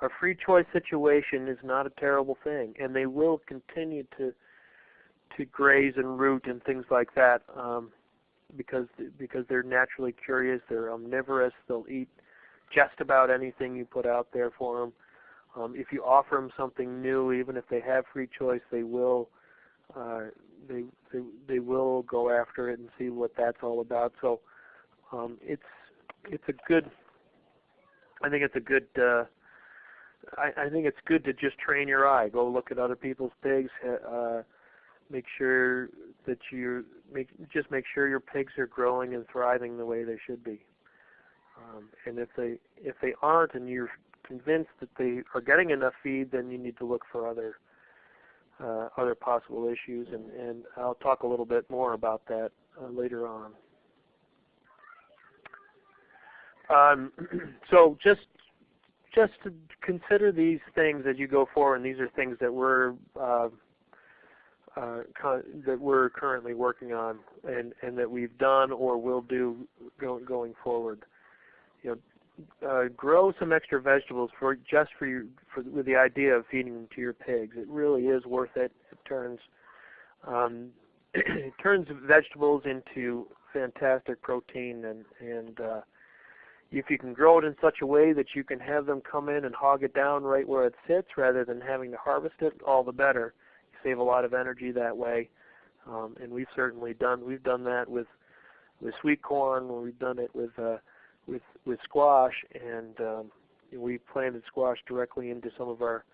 a free choice situation is not a terrible thing, and they will continue to to graze and root and things like that um, because because they're naturally curious. They're omnivorous. They'll eat just about anything you put out there for them. Um, if you offer them something new, even if they have free choice, they will uh, they, they they will go after it and see what that's all about. So um, it's it's a good. I think it's a good. Uh, I, I think it's good to just train your eye. Go look at other people's pigs. Uh, make sure that you make just make sure your pigs are growing and thriving the way they should be. Um, and if they if they aren't, and you're convinced that they are getting enough feed, then you need to look for other uh, other possible issues, and, and I'll talk a little bit more about that uh, later on. Um, so just just to consider these things as you go forward, and these are things that we're uh, uh, that we're currently working on, and and that we've done or will do go, going forward. You know, uh, grow some extra vegetables for just for you for with the idea of feeding them to your pigs. It really is worth it. It turns um, it turns vegetables into fantastic protein and and uh, if you can grow it in such a way that you can have them come in and hog it down right where it sits rather than having to harvest it, all the better. You save a lot of energy that way. Um, and we've certainly done we've done that with with sweet corn. We've done it with uh, with with squash, and um, we planted squash directly into some of our,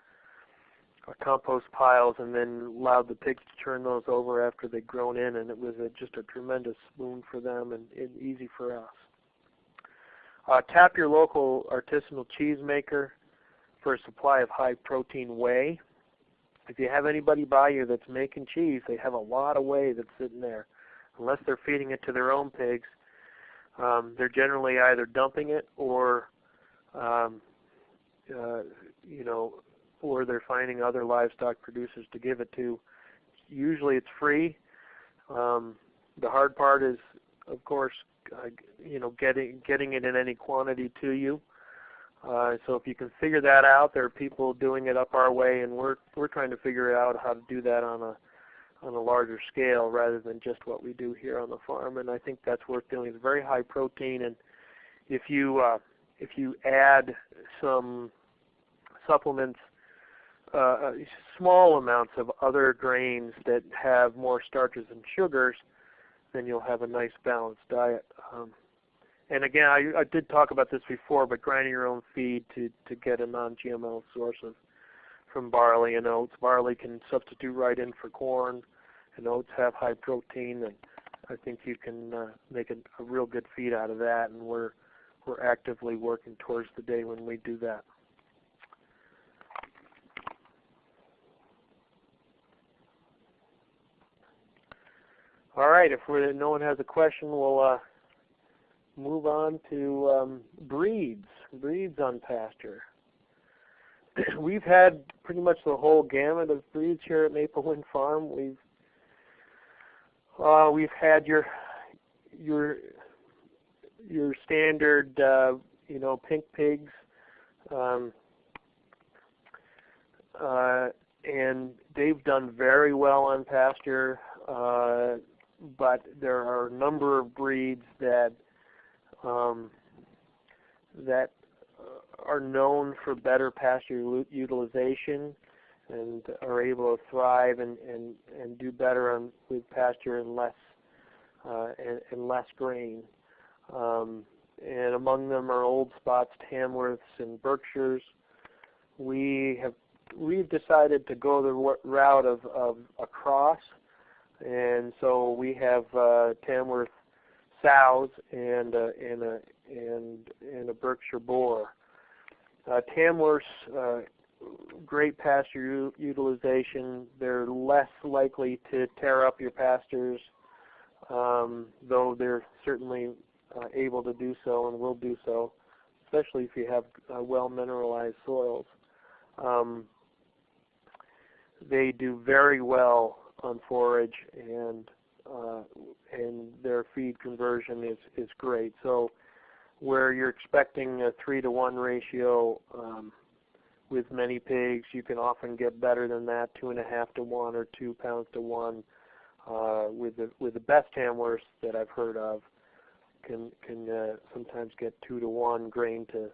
our compost piles, and then allowed the pigs to turn those over after they'd grown in, and it was a, just a tremendous boon for them and, and easy for us. Uh, tap your local artisanal cheese maker for a supply of high protein whey. If you have anybody by you that's making cheese, they have a lot of whey that's sitting there. Unless they're feeding it to their own pigs, um, they're generally either dumping it or, um, uh, you know, or they're finding other livestock producers to give it to. Usually it's free. Um, the hard part is, of course, uh, you know, getting getting it in any quantity to you. Uh, so if you can figure that out, there are people doing it up our way, and we're we're trying to figure out how to do that on a on a larger scale rather than just what we do here on the farm. And I think that's worth doing. It's very high protein, and if you uh, if you add some supplements, uh, uh small amounts of other grains that have more starches and sugars, then you'll have a nice balanced diet. Um, and again, I, I did talk about this before, but grinding your own feed to, to get a non-GMO source of from barley and oats. Barley can substitute right in for corn, and oats have high protein, and I think you can uh, make a, a real good feed out of that. And we're we're actively working towards the day when we do that. All right, if we no one has a question, we'll uh, move on to um, breeds, breeds on pasture. we've had pretty much the whole gamut of breeds here at Maple Wind Farm. We've uh, we've had your your your standard, uh, you know, pink pigs, um, uh, and they've done very well on pasture. Uh, but there are a number of breeds that um, that are known for better pasture utilization and are able to thrive and, and, and do better on, with pasture and less uh, and, and, less grain. Um, and among them are old spots, Tamworths, and Berkshires. We have we've decided to go the route of, of a cross and so we have uh, Tamworth sows and uh, and a and and a Berkshire boar. Uh, Tamworth's uh, great pasture utilization. They're less likely to tear up your pastures, um, though they're certainly uh, able to do so and will do so, especially if you have uh, well mineralized soils. Um, they do very well on forage and uh, and their feed conversion is is great. So where you're expecting a three to one ratio um, with many pigs, you can often get better than that, two and a half to one or two pounds to one. Uh, with the with the best Tamworths that I've heard of, can can uh, sometimes get two to one grain to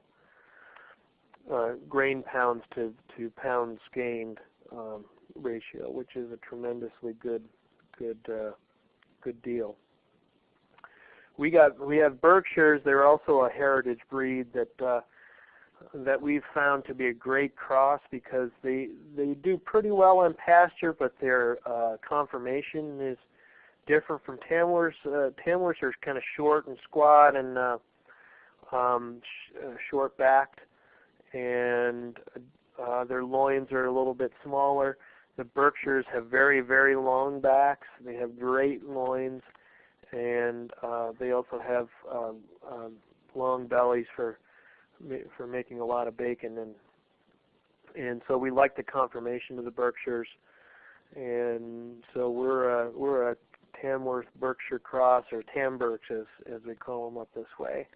uh, grain pounds to to pounds gained. Um, ratio, which is a tremendously good good uh, good deal. We got we have Berkshires. They're also a heritage breed that uh, that we've found to be a great cross because they they do pretty well on pasture, but their uh, conformation is different from Tamworths. Uh, Tamworths are kind of short and squat and uh, um, sh- uh, short backed, and uh, their loins are a little bit smaller the Berkshires have very, very long backs. They have great loins, and uh, they also have um, um, long bellies for for making a lot of bacon. And and so we like the conformation of the Berkshires, and so we're a, we're a Tamworth Berkshire cross or Tamberks as as we call them up this way,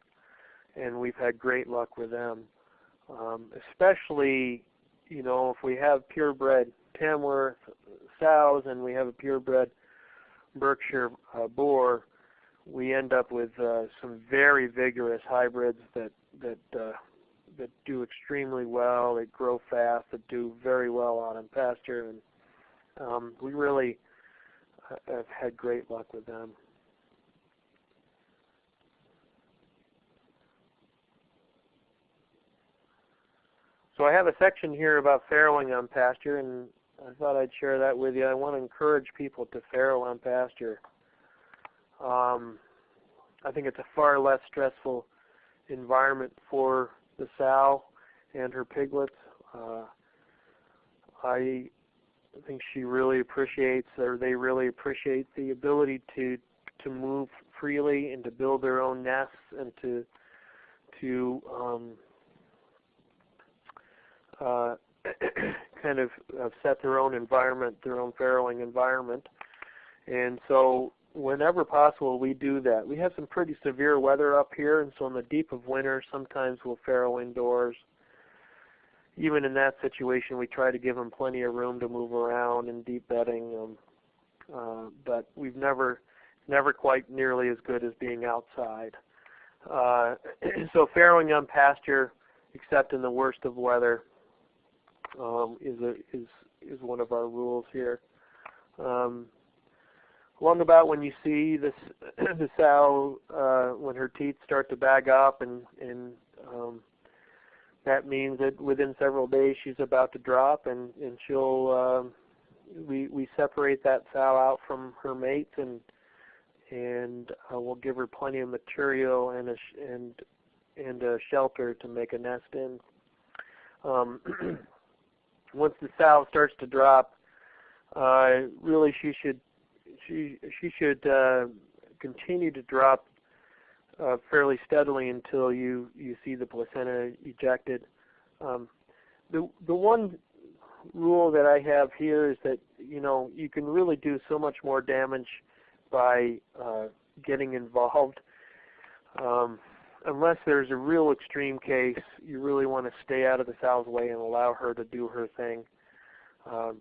and we've had great luck with them. Um, especially, you know, if we have purebred Tamworth sows and we have a purebred Berkshire uh, boar, we end up with uh, some very vigorous hybrids that that uh, that do extremely well. They grow fast. That do very well out in pasture, and um, we really uh, have had great luck with them. So I have a section here about farrowing on pasture, and I thought I'd share that with you. I want to encourage people to farrow on pasture. Um, I think it's a far less stressful environment for the sow and her piglets. Uh, I think she really appreciates, or they really appreciate the ability to to move freely and to build their own nests and to to um, uh, kind of uh, set their own environment, their own farrowing environment. And so whenever possible we do that. We have some pretty severe weather up here and so in the deep of winter sometimes we'll farrow indoors. Even in that situation we try to give them plenty of room to move around in deep bedding. Um, uh, but we've never never quite nearly as good as being outside. Uh, so farrowing on pasture except in the worst of weather um, is a, is is one of our rules here. Um, along about when you see this the sow uh, when her teeth start to bag up, and and um, that means that within several days she's about to drop, and and she'll um, we we separate that sow out from her mates, and and uh, we'll give her plenty of material and a sh and and a shelter to make a nest in. Um, once the sow starts to drop, uh, really she should she she should uh, continue to drop uh, fairly steadily until you you see the placenta ejected. Um, the the one rule that I have here is that you know you can really do so much more damage by uh, getting involved. Um, unless there's a real extreme case, you really want to stay out of the sow's way and allow her to do her thing. Um,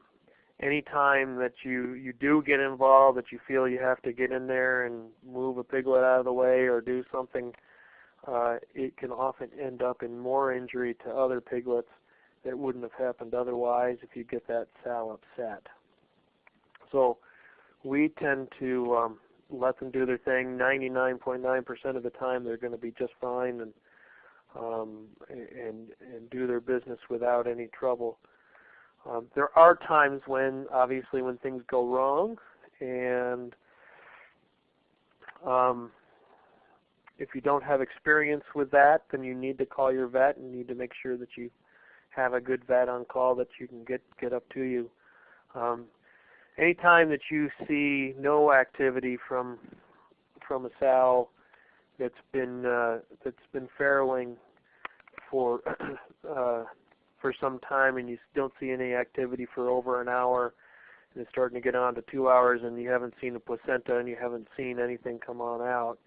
anytime that you you do get involved, that you feel you have to get in there and move a piglet out of the way or do something, uh, it can often end up in more injury to other piglets that wouldn't have happened otherwise if you get that sow upset. So we tend to um, let them do their thing. 99.9% of the time, they're going to be just fine and um, and and do their business without any trouble. Um, there are times when, obviously, when things go wrong, and um, if you don't have experience with that, then you need to call your vet and need to make sure that you have a good vet on call that you can get get up to you. Um, anytime that you see no activity from from a sow that's been uh, that's been farrowing for uh, for some time and you don't see any activity for over an hour and it's starting to get on to two hours and you haven't seen a placenta and you haven't seen anything come on out,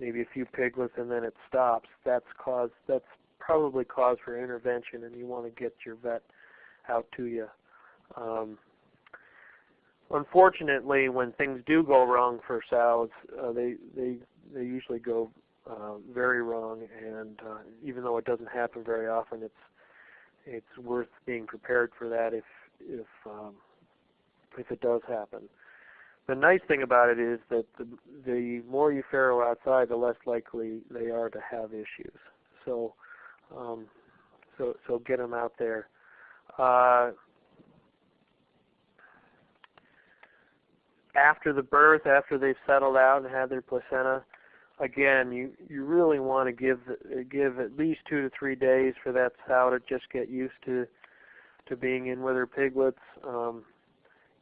maybe a few piglets and then it stops, that's cause that's probably cause for intervention and you want to get your vet out to you. Um, unfortunately, when things do go wrong for sows, uh, they they they usually go uh, very wrong, and uh, even though it doesn't happen very often, it's it's worth being prepared for that if if um, if it does happen. The nice thing about it is that the the more you farrow outside, the less likely they are to have issues. So um, so so get them out there. Uh, after the birth, after they've settled out and had their placenta, again, you you really want to give give at least two to three days for that sow to just get used to to being in with her piglets. Um,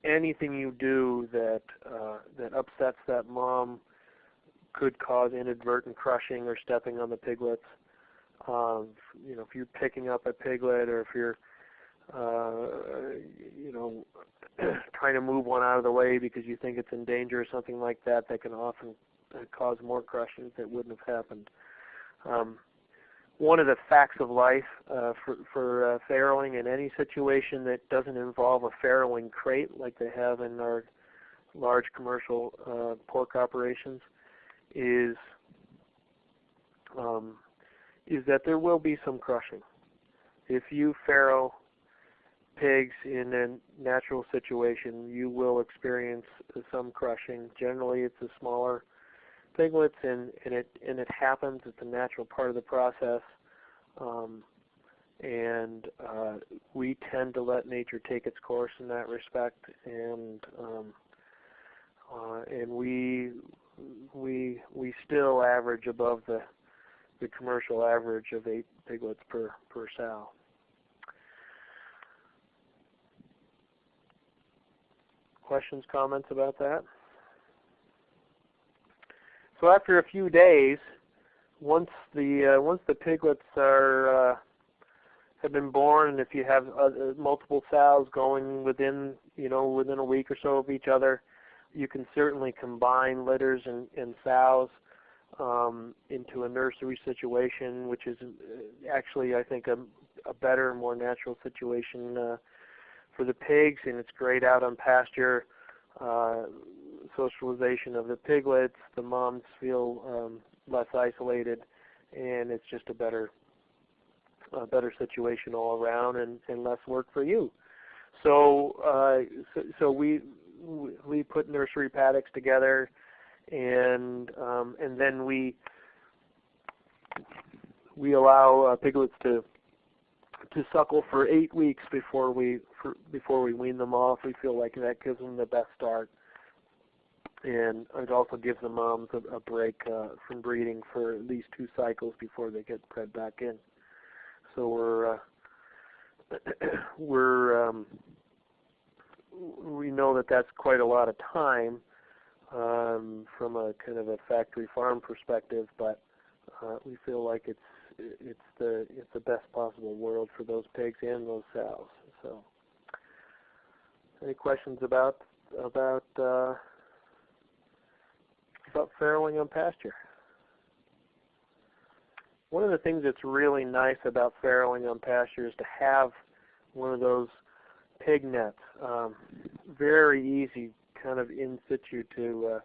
anything you do that uh, that upsets that mom could cause inadvertent crushing or stepping on the piglets. Um, you know, if you're picking up a piglet or if you're uh, you know, trying to move one out of the way because you think it's in danger or something like that, that can often uh, cause more crushing that wouldn't have happened. Um, one of the facts of life uh, for, for uh, farrowing in any situation that doesn't involve a farrowing crate like they have in our large commercial uh, pork operations is um, is that there will be some crushing. If you farrow pigs in a natural situation, you will experience some crushing. Generally, it's a smaller piglets, and, and it and it happens. It's a natural part of the process, um, and uh, we tend to let nature take its course in that respect. And um, uh, and we we we still average above the the commercial average of eight piglets per per sow. Questions, comments about that? So after a few days, once the uh, once the piglets are uh, have been born, and if you have uh, multiple sows going within you know within a week or so of each other, you can certainly combine litters and, and sows um, into a nursery situation, which is uh, actually I think a, a better, more natural situation uh, for the pigs, and it's great out on pasture. Uh, socialization of the piglets, the moms feel um, less isolated, and it's just a better, a better situation all around, and, and less work for you. So, uh, so, so we we put nursery paddocks together, and um, and then we we allow uh, piglets to to suckle for eight weeks before we for, before we wean them off. We feel like that gives them the best start, and it also gives the moms a, a break uh, from breeding for at least two cycles before they get bred back in. So we're uh, we're um, we know that that's quite a lot of time um, from a kind of a factory farm perspective, but uh, we feel like it's it's the it's the best possible world for those pigs and those sows. So, any questions about about uh, about farrowing on pasture? One of the things that's really nice about farrowing on pasture is to have one of those pig nets. Um, very easy, kind of in situ to uh,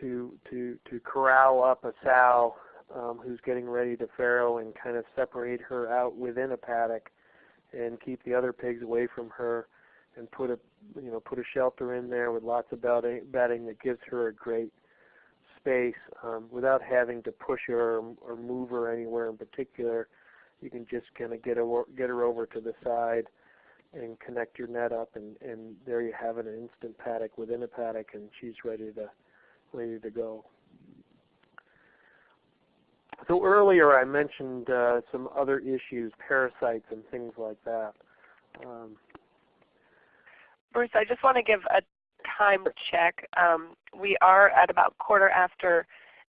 to to to corral up a sow um, who's getting ready to farrow and kind of separate her out within a paddock and keep the other pigs away from her and put a you know put a shelter in there with lots of bedding, that gives her a great space um, without having to push her or, or move her anywhere in particular. You can just kind of get her get her over to the side and connect your net up, and and there you have an instant paddock within a paddock, and she's ready to ready to go. So earlier I mentioned uh, some other issues, parasites and things like that. Um, Bruce, I just want to give a time check. Um, we are at about quarter after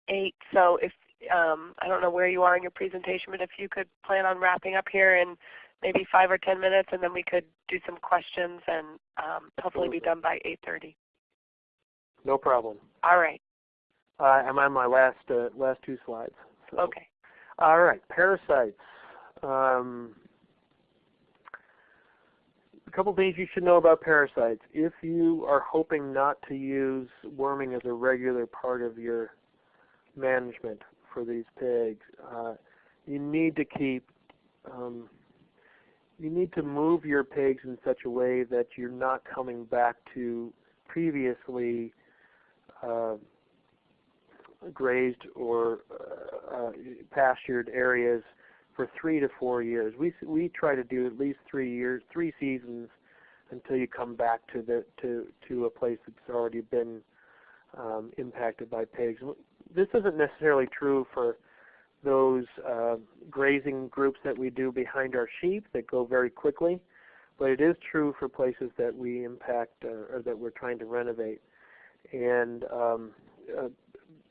8, so if um, I don't know where you are in your presentation, but if you could plan on wrapping up here in maybe 5 or 10 minutes, and then we could do some questions and um, hopefully be done by 8.30. No problem. All right. Uh, I'm on my last uh, last two slides. So. Okay. All right, parasites. Um, couple things you should know about parasites. If you are hoping not to use worming as a regular part of your management for these pigs, uh, you need to keep um, you need to move your pigs in such a way that you're not coming back to previously uh, grazed or uh, uh, pastured areas for three to four years. We we try to do at least three years, three seasons, until you come back to the to to a place that's already been um, impacted by pigs. This isn't necessarily true for those uh, grazing groups that we do behind our sheep that go very quickly. but it is true for places that we impact uh, or that we're trying to renovate. And um, uh,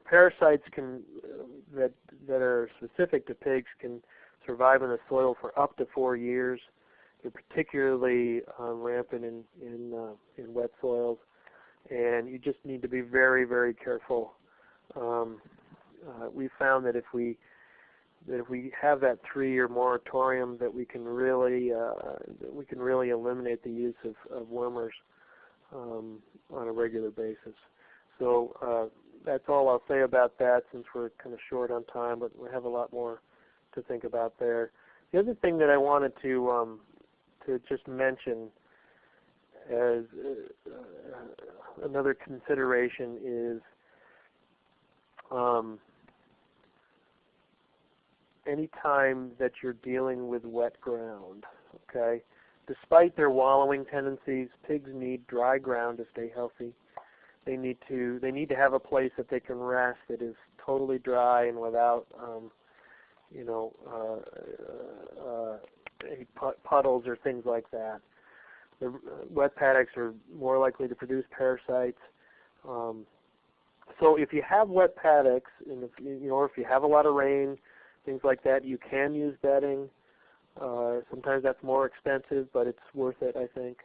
parasites can uh, that that are specific to pigs can survive in the soil for up to four years. They're particularly um, rampant in in, uh, in wet soils, and you just need to be very very careful. Um, uh, we found that if we that if we have that three-year moratorium, that we can really uh, we can really eliminate the use of, of wormers um, on a regular basis. So uh, that's all I'll say about that, since we're kind of short on time, but we have a lot more to think about there. The other thing that I wanted to um, to just mention as uh, another consideration is um, anytime that you're dealing with wet ground, okay? Despite their wallowing tendencies, pigs need dry ground to stay healthy. They need to they need to have a place that they can rest that is totally dry and without um, you know uh, uh, any puddles or things like that. The wet paddocks are more likely to produce parasites. Um, so if you have wet paddocks, and if you know, if you have a lot of rain, things like that. You can use bedding. Uh, sometimes that's more expensive, but it's worth it, I think.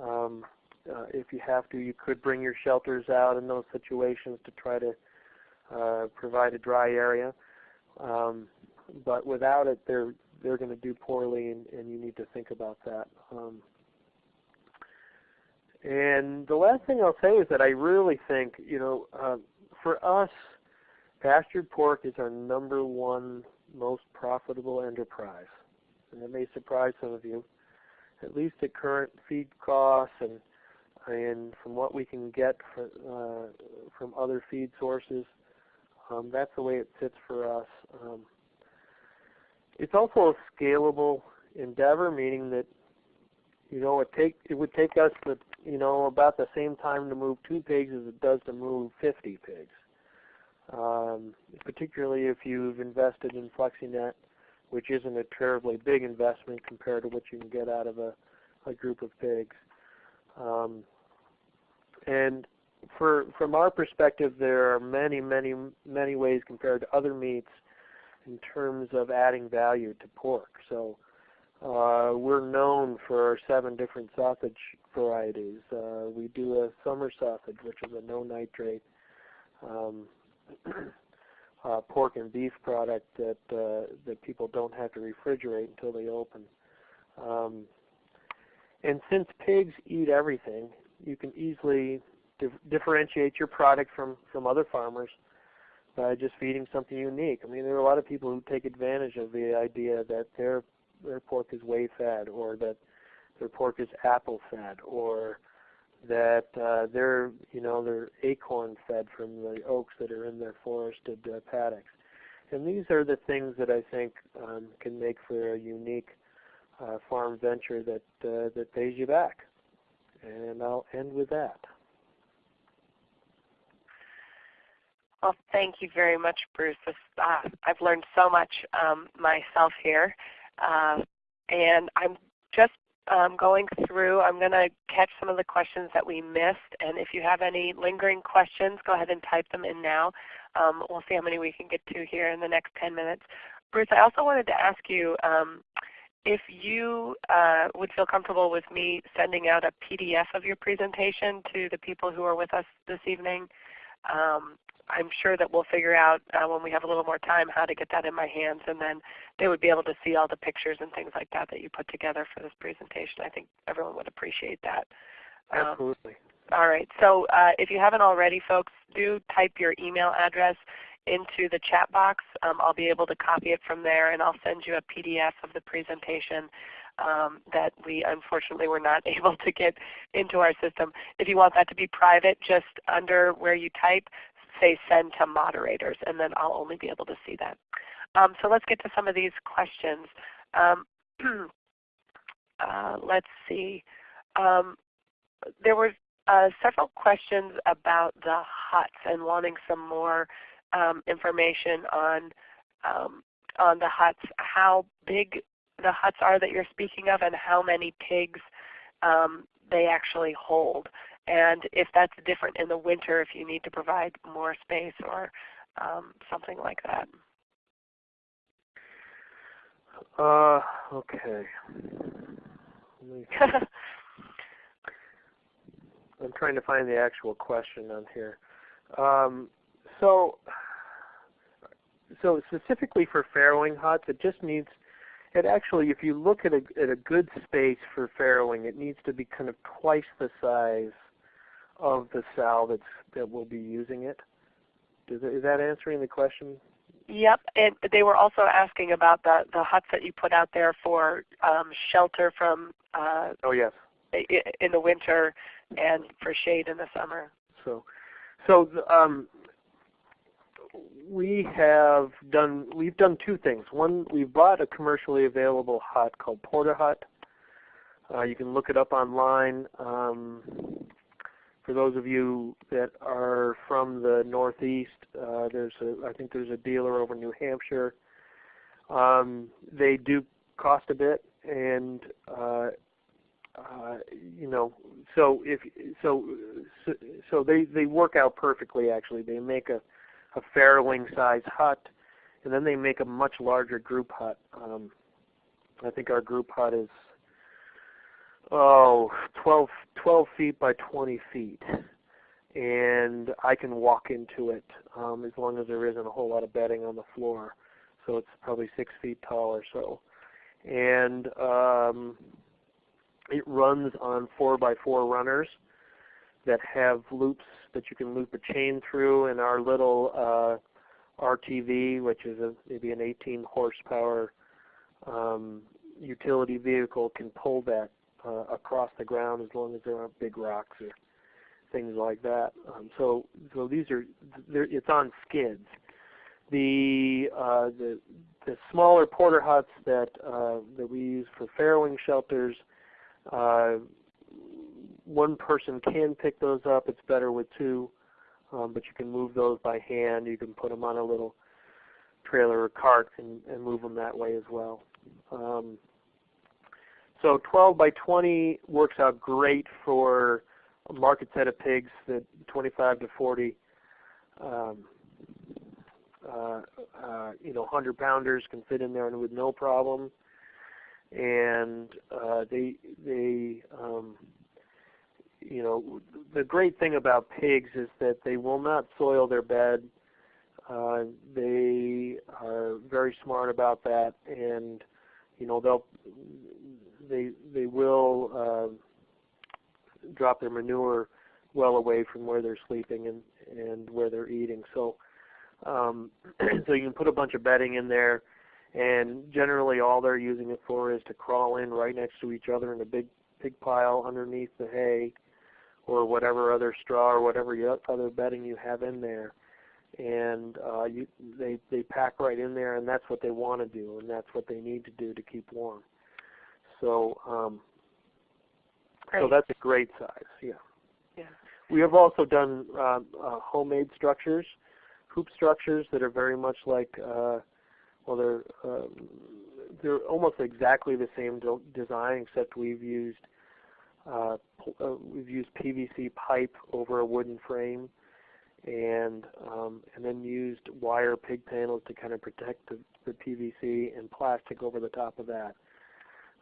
Um, uh, if you have to, you could bring your shelters out in those situations to try to uh, provide a dry area. Um, but without it, they're they're going to do poorly, and, and, you need to think about that. Um, and the last thing I'll say is that I really think, you know, uh, for us, pastured pork is our number one most profitable enterprise. And that may surprise some of you. At least at current feed costs and and from what we can get for, uh, from other feed sources, um, that's the way it sits for us. Um, it's also a scalable endeavor, meaning that you know it take it would take us the you know about the same time to move two pigs as it does to move 50 pigs um, particularly if you've invested in FlexiNet, which isn't a terribly big investment compared to what you can get out of a, a group of pigs. Um, and for, from our perspective, there are many, many, many ways compared to other meats in terms of adding value to pork. So uh, we're known for our seven different sausage varieties. Uh, we do a summer sausage, which is a no nitrate. Um, uh, pork and beef product that uh, that people don't have to refrigerate until they open. Um, and since pigs eat everything, you can easily dif differentiate your product from from other farmers by just feeding something unique. I mean, there are a lot of people who take advantage of the idea that their their pork is whey fed, or that their pork is apple fed, or that uh, they're you know they're acorn fed from the oaks that are in their forested uh, paddocks, and these are the things that I think um, can make for a unique uh, farm venture that uh, that pays you back. And I'll end with that. Well, thank you very much, Bruce. Uh, I've learned so much um, myself here, uh, and I'm just um, going through. I'm going to catch some of the questions that we missed, and if you have any lingering questions, go ahead and type them in now. Um, we'll see how many we can get to here in the next 10 minutes. Bruce, I also wanted to ask you um, if you uh, would feel comfortable with me sending out a PDF of your presentation to the people who are with us this evening. Um, I'm sure that we'll figure out uh, when we have a little more time how to get that in my hands and then they would be able to see all the pictures and things like that that you put together for this presentation. I think everyone would appreciate that. Um, Absolutely. All right. So uh, if you haven't already, folks, do type your email address into the chat box. Um, I'll be able to copy it from there and I'll send you a PDF of the presentation um, that we unfortunately were not able to get into our system. If you want that to be private, just under where you type, say send to moderators, and then I'll only be able to see that. Um, so let's get to some of these questions. Um, uh, let's see. Um, there were uh, several questions about the huts and wanting some more um, information on um, on the huts, how big the huts are that you're speaking of, and how many pigs um, they actually hold. And if that's different in the winter, if you need to provide more space or um, something like that. Uh, okay. I'm trying to find the actual question on here. Um, so, so specifically for farrowing huts, it just needs, it actually, if you look at a, at a good space for farrowing, it needs to be kind of twice the size of the cell that's, that will be using it. Does is that answering the question? Yep, and they were also asking about the, the huts that you put out there for um, shelter from uh, oh yes in the winter and for shade in the summer. So, so um, we have done we've done two things. One, we've bought a commercially available hut called Port-A-Hut. Uh, you can look it up online. Um, for those of you that are from the Northeast, uh, there's a I think there's a dealer over in New Hampshire. Um, they do cost a bit, and uh, uh, you know, so if so, so, so they they work out perfectly. Actually, they make a a farrowing size hut, and then they make a much larger group hut. Um, I think our group hut is oh 12, 12 feet by 20 feet, and I can walk into it um, as long as there isn't a whole lot of bedding on the floor. So it's probably six feet tall or so, and um, it runs on 4 by 4 runners that have loops that you can loop a chain through. And our little uh, RTV, which is a, maybe an 18 horsepower um, utility vehicle, can pull that uh, across the ground as long as there aren't big rocks or things like that. Um, so, so these are it's on skids. The uh, the the smaller Port-A-Huts that uh, that we use for farrowing shelters uh, one person can pick those up. It's better with two, um, but you can move those by hand. You can put them on a little trailer or cart and, and move them that way as well. Um, so 12 by 20 works out great for a market set of pigs that 25 to 40 um, uh, uh, you know 100 pounders can fit in there with no problem and uh, they they um, you know the great thing about pigs is that they will not soil their bed. Uh, they are very smart about that, and you know they'll they they will uh, drop their manure well away from where they're sleeping and and where they're eating. So um, so you can put a bunch of bedding in there and generally all they're using it for is to crawl in right next to each other in a big big pile underneath the hay or whatever other straw or whatever other bedding you have in there and uh, you, they they pack right in there and that's what they want to do and that's what they need to do to keep warm so um, so that's a great size yeah. Yeah. We have also done uh, uh, homemade structures hoop structures that are very much like uh, well, they're um, they're almost exactly the same design, except we've used uh, uh, we've used PVC pipe over a wooden frame, and um, and then used wire pig panels to kind of protect the, the PVC and plastic over the top of that.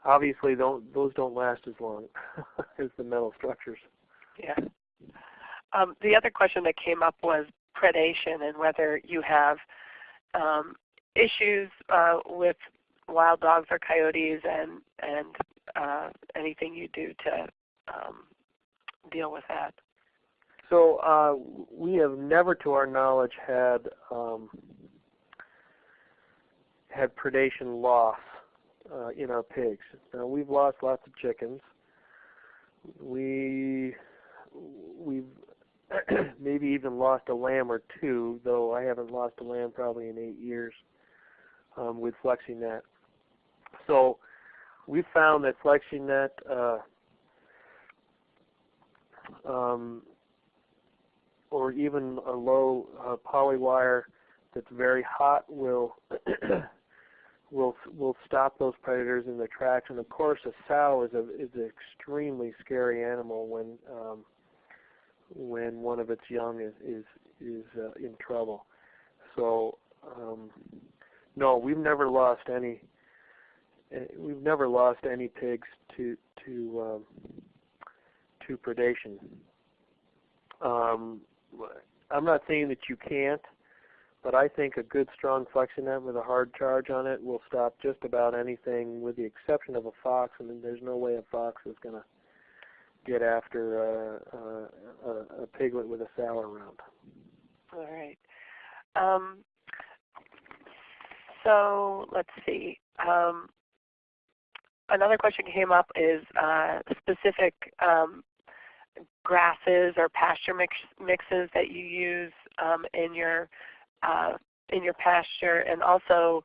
Obviously, don't, those don't last as long as the metal structures. Yeah. Um, the other question that came up was predation and whether you have um, issues uh, with wild dogs or coyotes and and uh, anything you do to um, deal with that? So uh, we have never, to our knowledge, had um, had predation loss uh, in our pigs. Now we've lost lots of chickens. We we've maybe even lost a lamb or two, though I haven't lost a lamb probably in eight years um, with FlexiNet. So we found that FlexiNet uh, um, or even a low uh, poly wire that's very hot will will will stop those predators in their tracks. And of course, a sow is a is an extremely scary animal when um, when one of its young is is is uh, in trouble. So um, no, we've never lost any. eh, We've never lost any pigs to to um, to predation. Um, I'm not saying that you can't, but I think a good strong FlexiNet with a hard charge on it will stop just about anything, with the exception of a fox. I mean, there's no way a fox is going to get after uh, uh, a, piglet with a sow around. All right. Um, so let's see. Um, another question came up is uh, specific um, grasses or pasture mix, mixes that you use um, in your uh, in your pasture, and also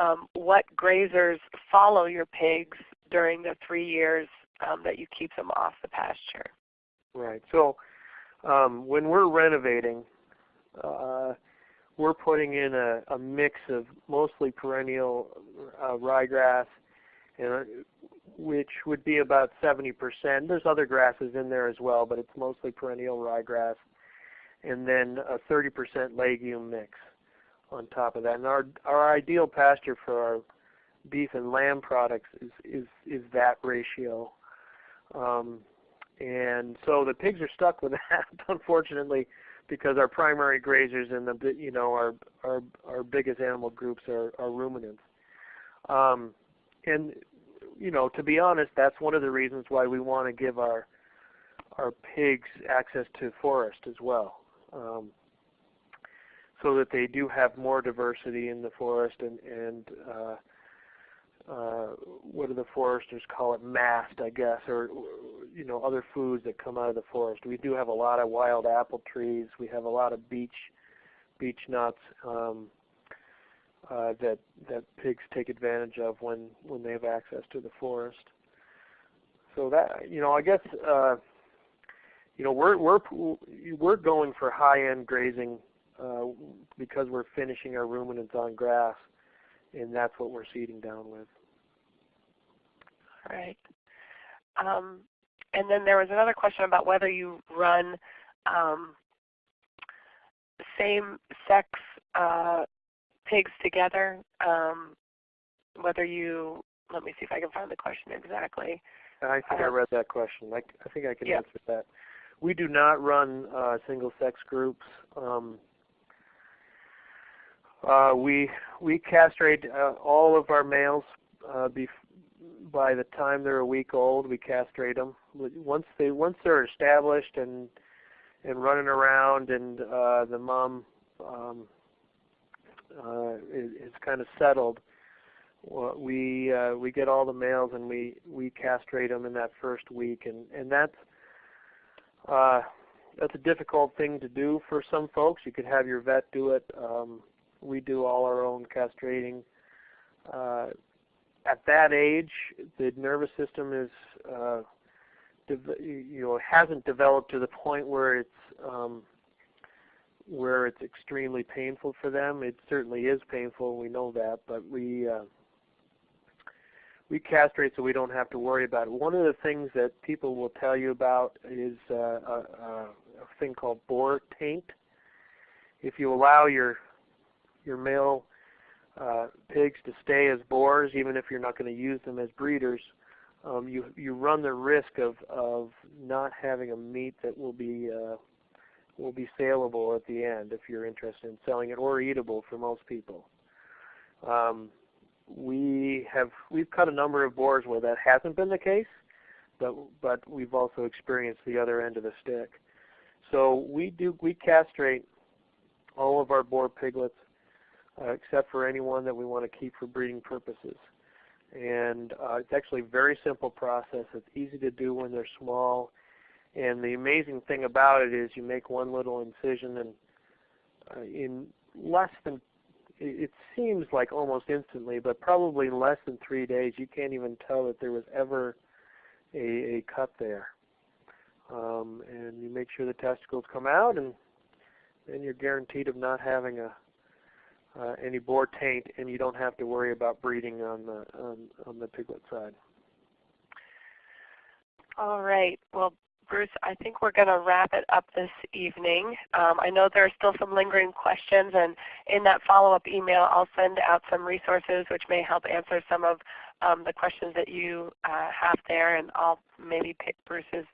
um, what grazers follow your pigs during the three years um, that you keep them off the pasture. Right. So um, when we're renovating, uh, we're putting in a, a mix of mostly perennial uh, ryegrass, and, uh, which would be about 70%. There's other grasses in there as well, but it's mostly perennial ryegrass, and then a 30% legume mix on top of that. And our our ideal pasture for our beef and lamb products is is is that ratio. Um, and so the pigs are stuck with that, unfortunately, because our primary grazers and the you know our our our biggest animal groups are, are ruminants. Um, and you know, to be honest, that's one of the reasons why we want to give our our pigs access to forest as well, um, so that they do have more diversity in the forest and and uh, uh, what do the foresters call it, mast, I guess, or you know other foods that come out of the forest. We do have a lot of wild apple trees. We have a lot of beech beech nuts um, uh, that that pigs take advantage of when when they have access to the forest. So that you know, I guess uh, you know we're we're we're going for high end grazing uh, because we're finishing our ruminants on grass and that's what we're seeding down with. All right. Um, and then there was another question about whether you run um, same sex uh, pigs together. Um, whether you, let me see if I can find the question exactly. I think I Uh, read that question. I, I think I can yeah. answer that. We do not run uh, single sex groups. Um, uh, we we castrate uh, all of our males uh, bef- by the time they're a week old. We castrate them. Once they once they're established and and running around, and uh, the mom um, uh, is, kind of settled, well, we uh, we get all the males and we we castrate them in that first week, and and that's uh, that's a difficult thing to do for some folks. You could have your vet do it. Um, we do all our own castrating. Uh, at that age, the nervous system is, uh, you know, hasn't developed to the point where it's um, where it's extremely painful for them. It certainly is painful. We know that, but we uh, we castrate so we don't have to worry about it. One of the things that people will tell you about is uh, a, a, a thing called boar taint. If you allow your your male uh, pigs to stay as boars, even if you're not going to use them as breeders, um, you you run the risk of of not having a meat that will be uh, will be saleable at the end if you're interested in selling it or eatable for most people. Um, we have we've cut a number of boars where that hasn't been the case, but but we've also experienced the other end of the stick. So we do we castrate all of our boar piglets uh, except for anyone that we want to keep for breeding purposes. And uh, it's actually a very simple process. It's easy to do when they're small. And the amazing thing about it is you make one little incision and uh, in less than, it seems like almost instantly, but probably in less than three days you can't even tell that there was ever a, a cut there. Um, and you make sure the testicles come out and then you're guaranteed of not having a uh, any boar taint, and you don't have to worry about breeding on the on, on the piglet side. All right. Well, Bruce, I think we're going to wrap it up this evening. Um, I know there are still some lingering questions, and in that follow-up email, I'll send out some resources which may help answer some of um, the questions that you uh, have there, and I'll maybe pick Bruce's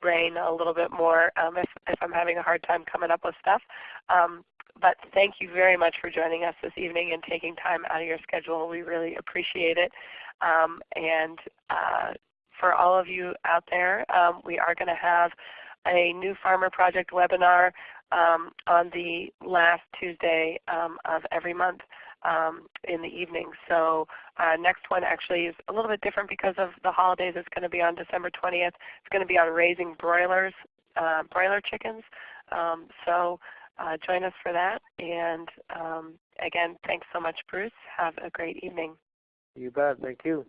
brain a little bit more um, if, if I'm having a hard time coming up with stuff. Um, but thank you very much for joining us this evening and taking time out of your schedule. We really appreciate it. Um, and uh, for all of you out there, um, we are going to have a new Farmer Project webinar um, on the last Tuesday um, of every month um, in the evening. So uh, next one actually is a little bit different because of the holidays. It's going to be on December 20th. It's going to be on raising broilers, uh, broiler chickens. Um, so uh, join us for that. And um, again, thanks so much, Bruce. Have a great evening. You bet. Thank you.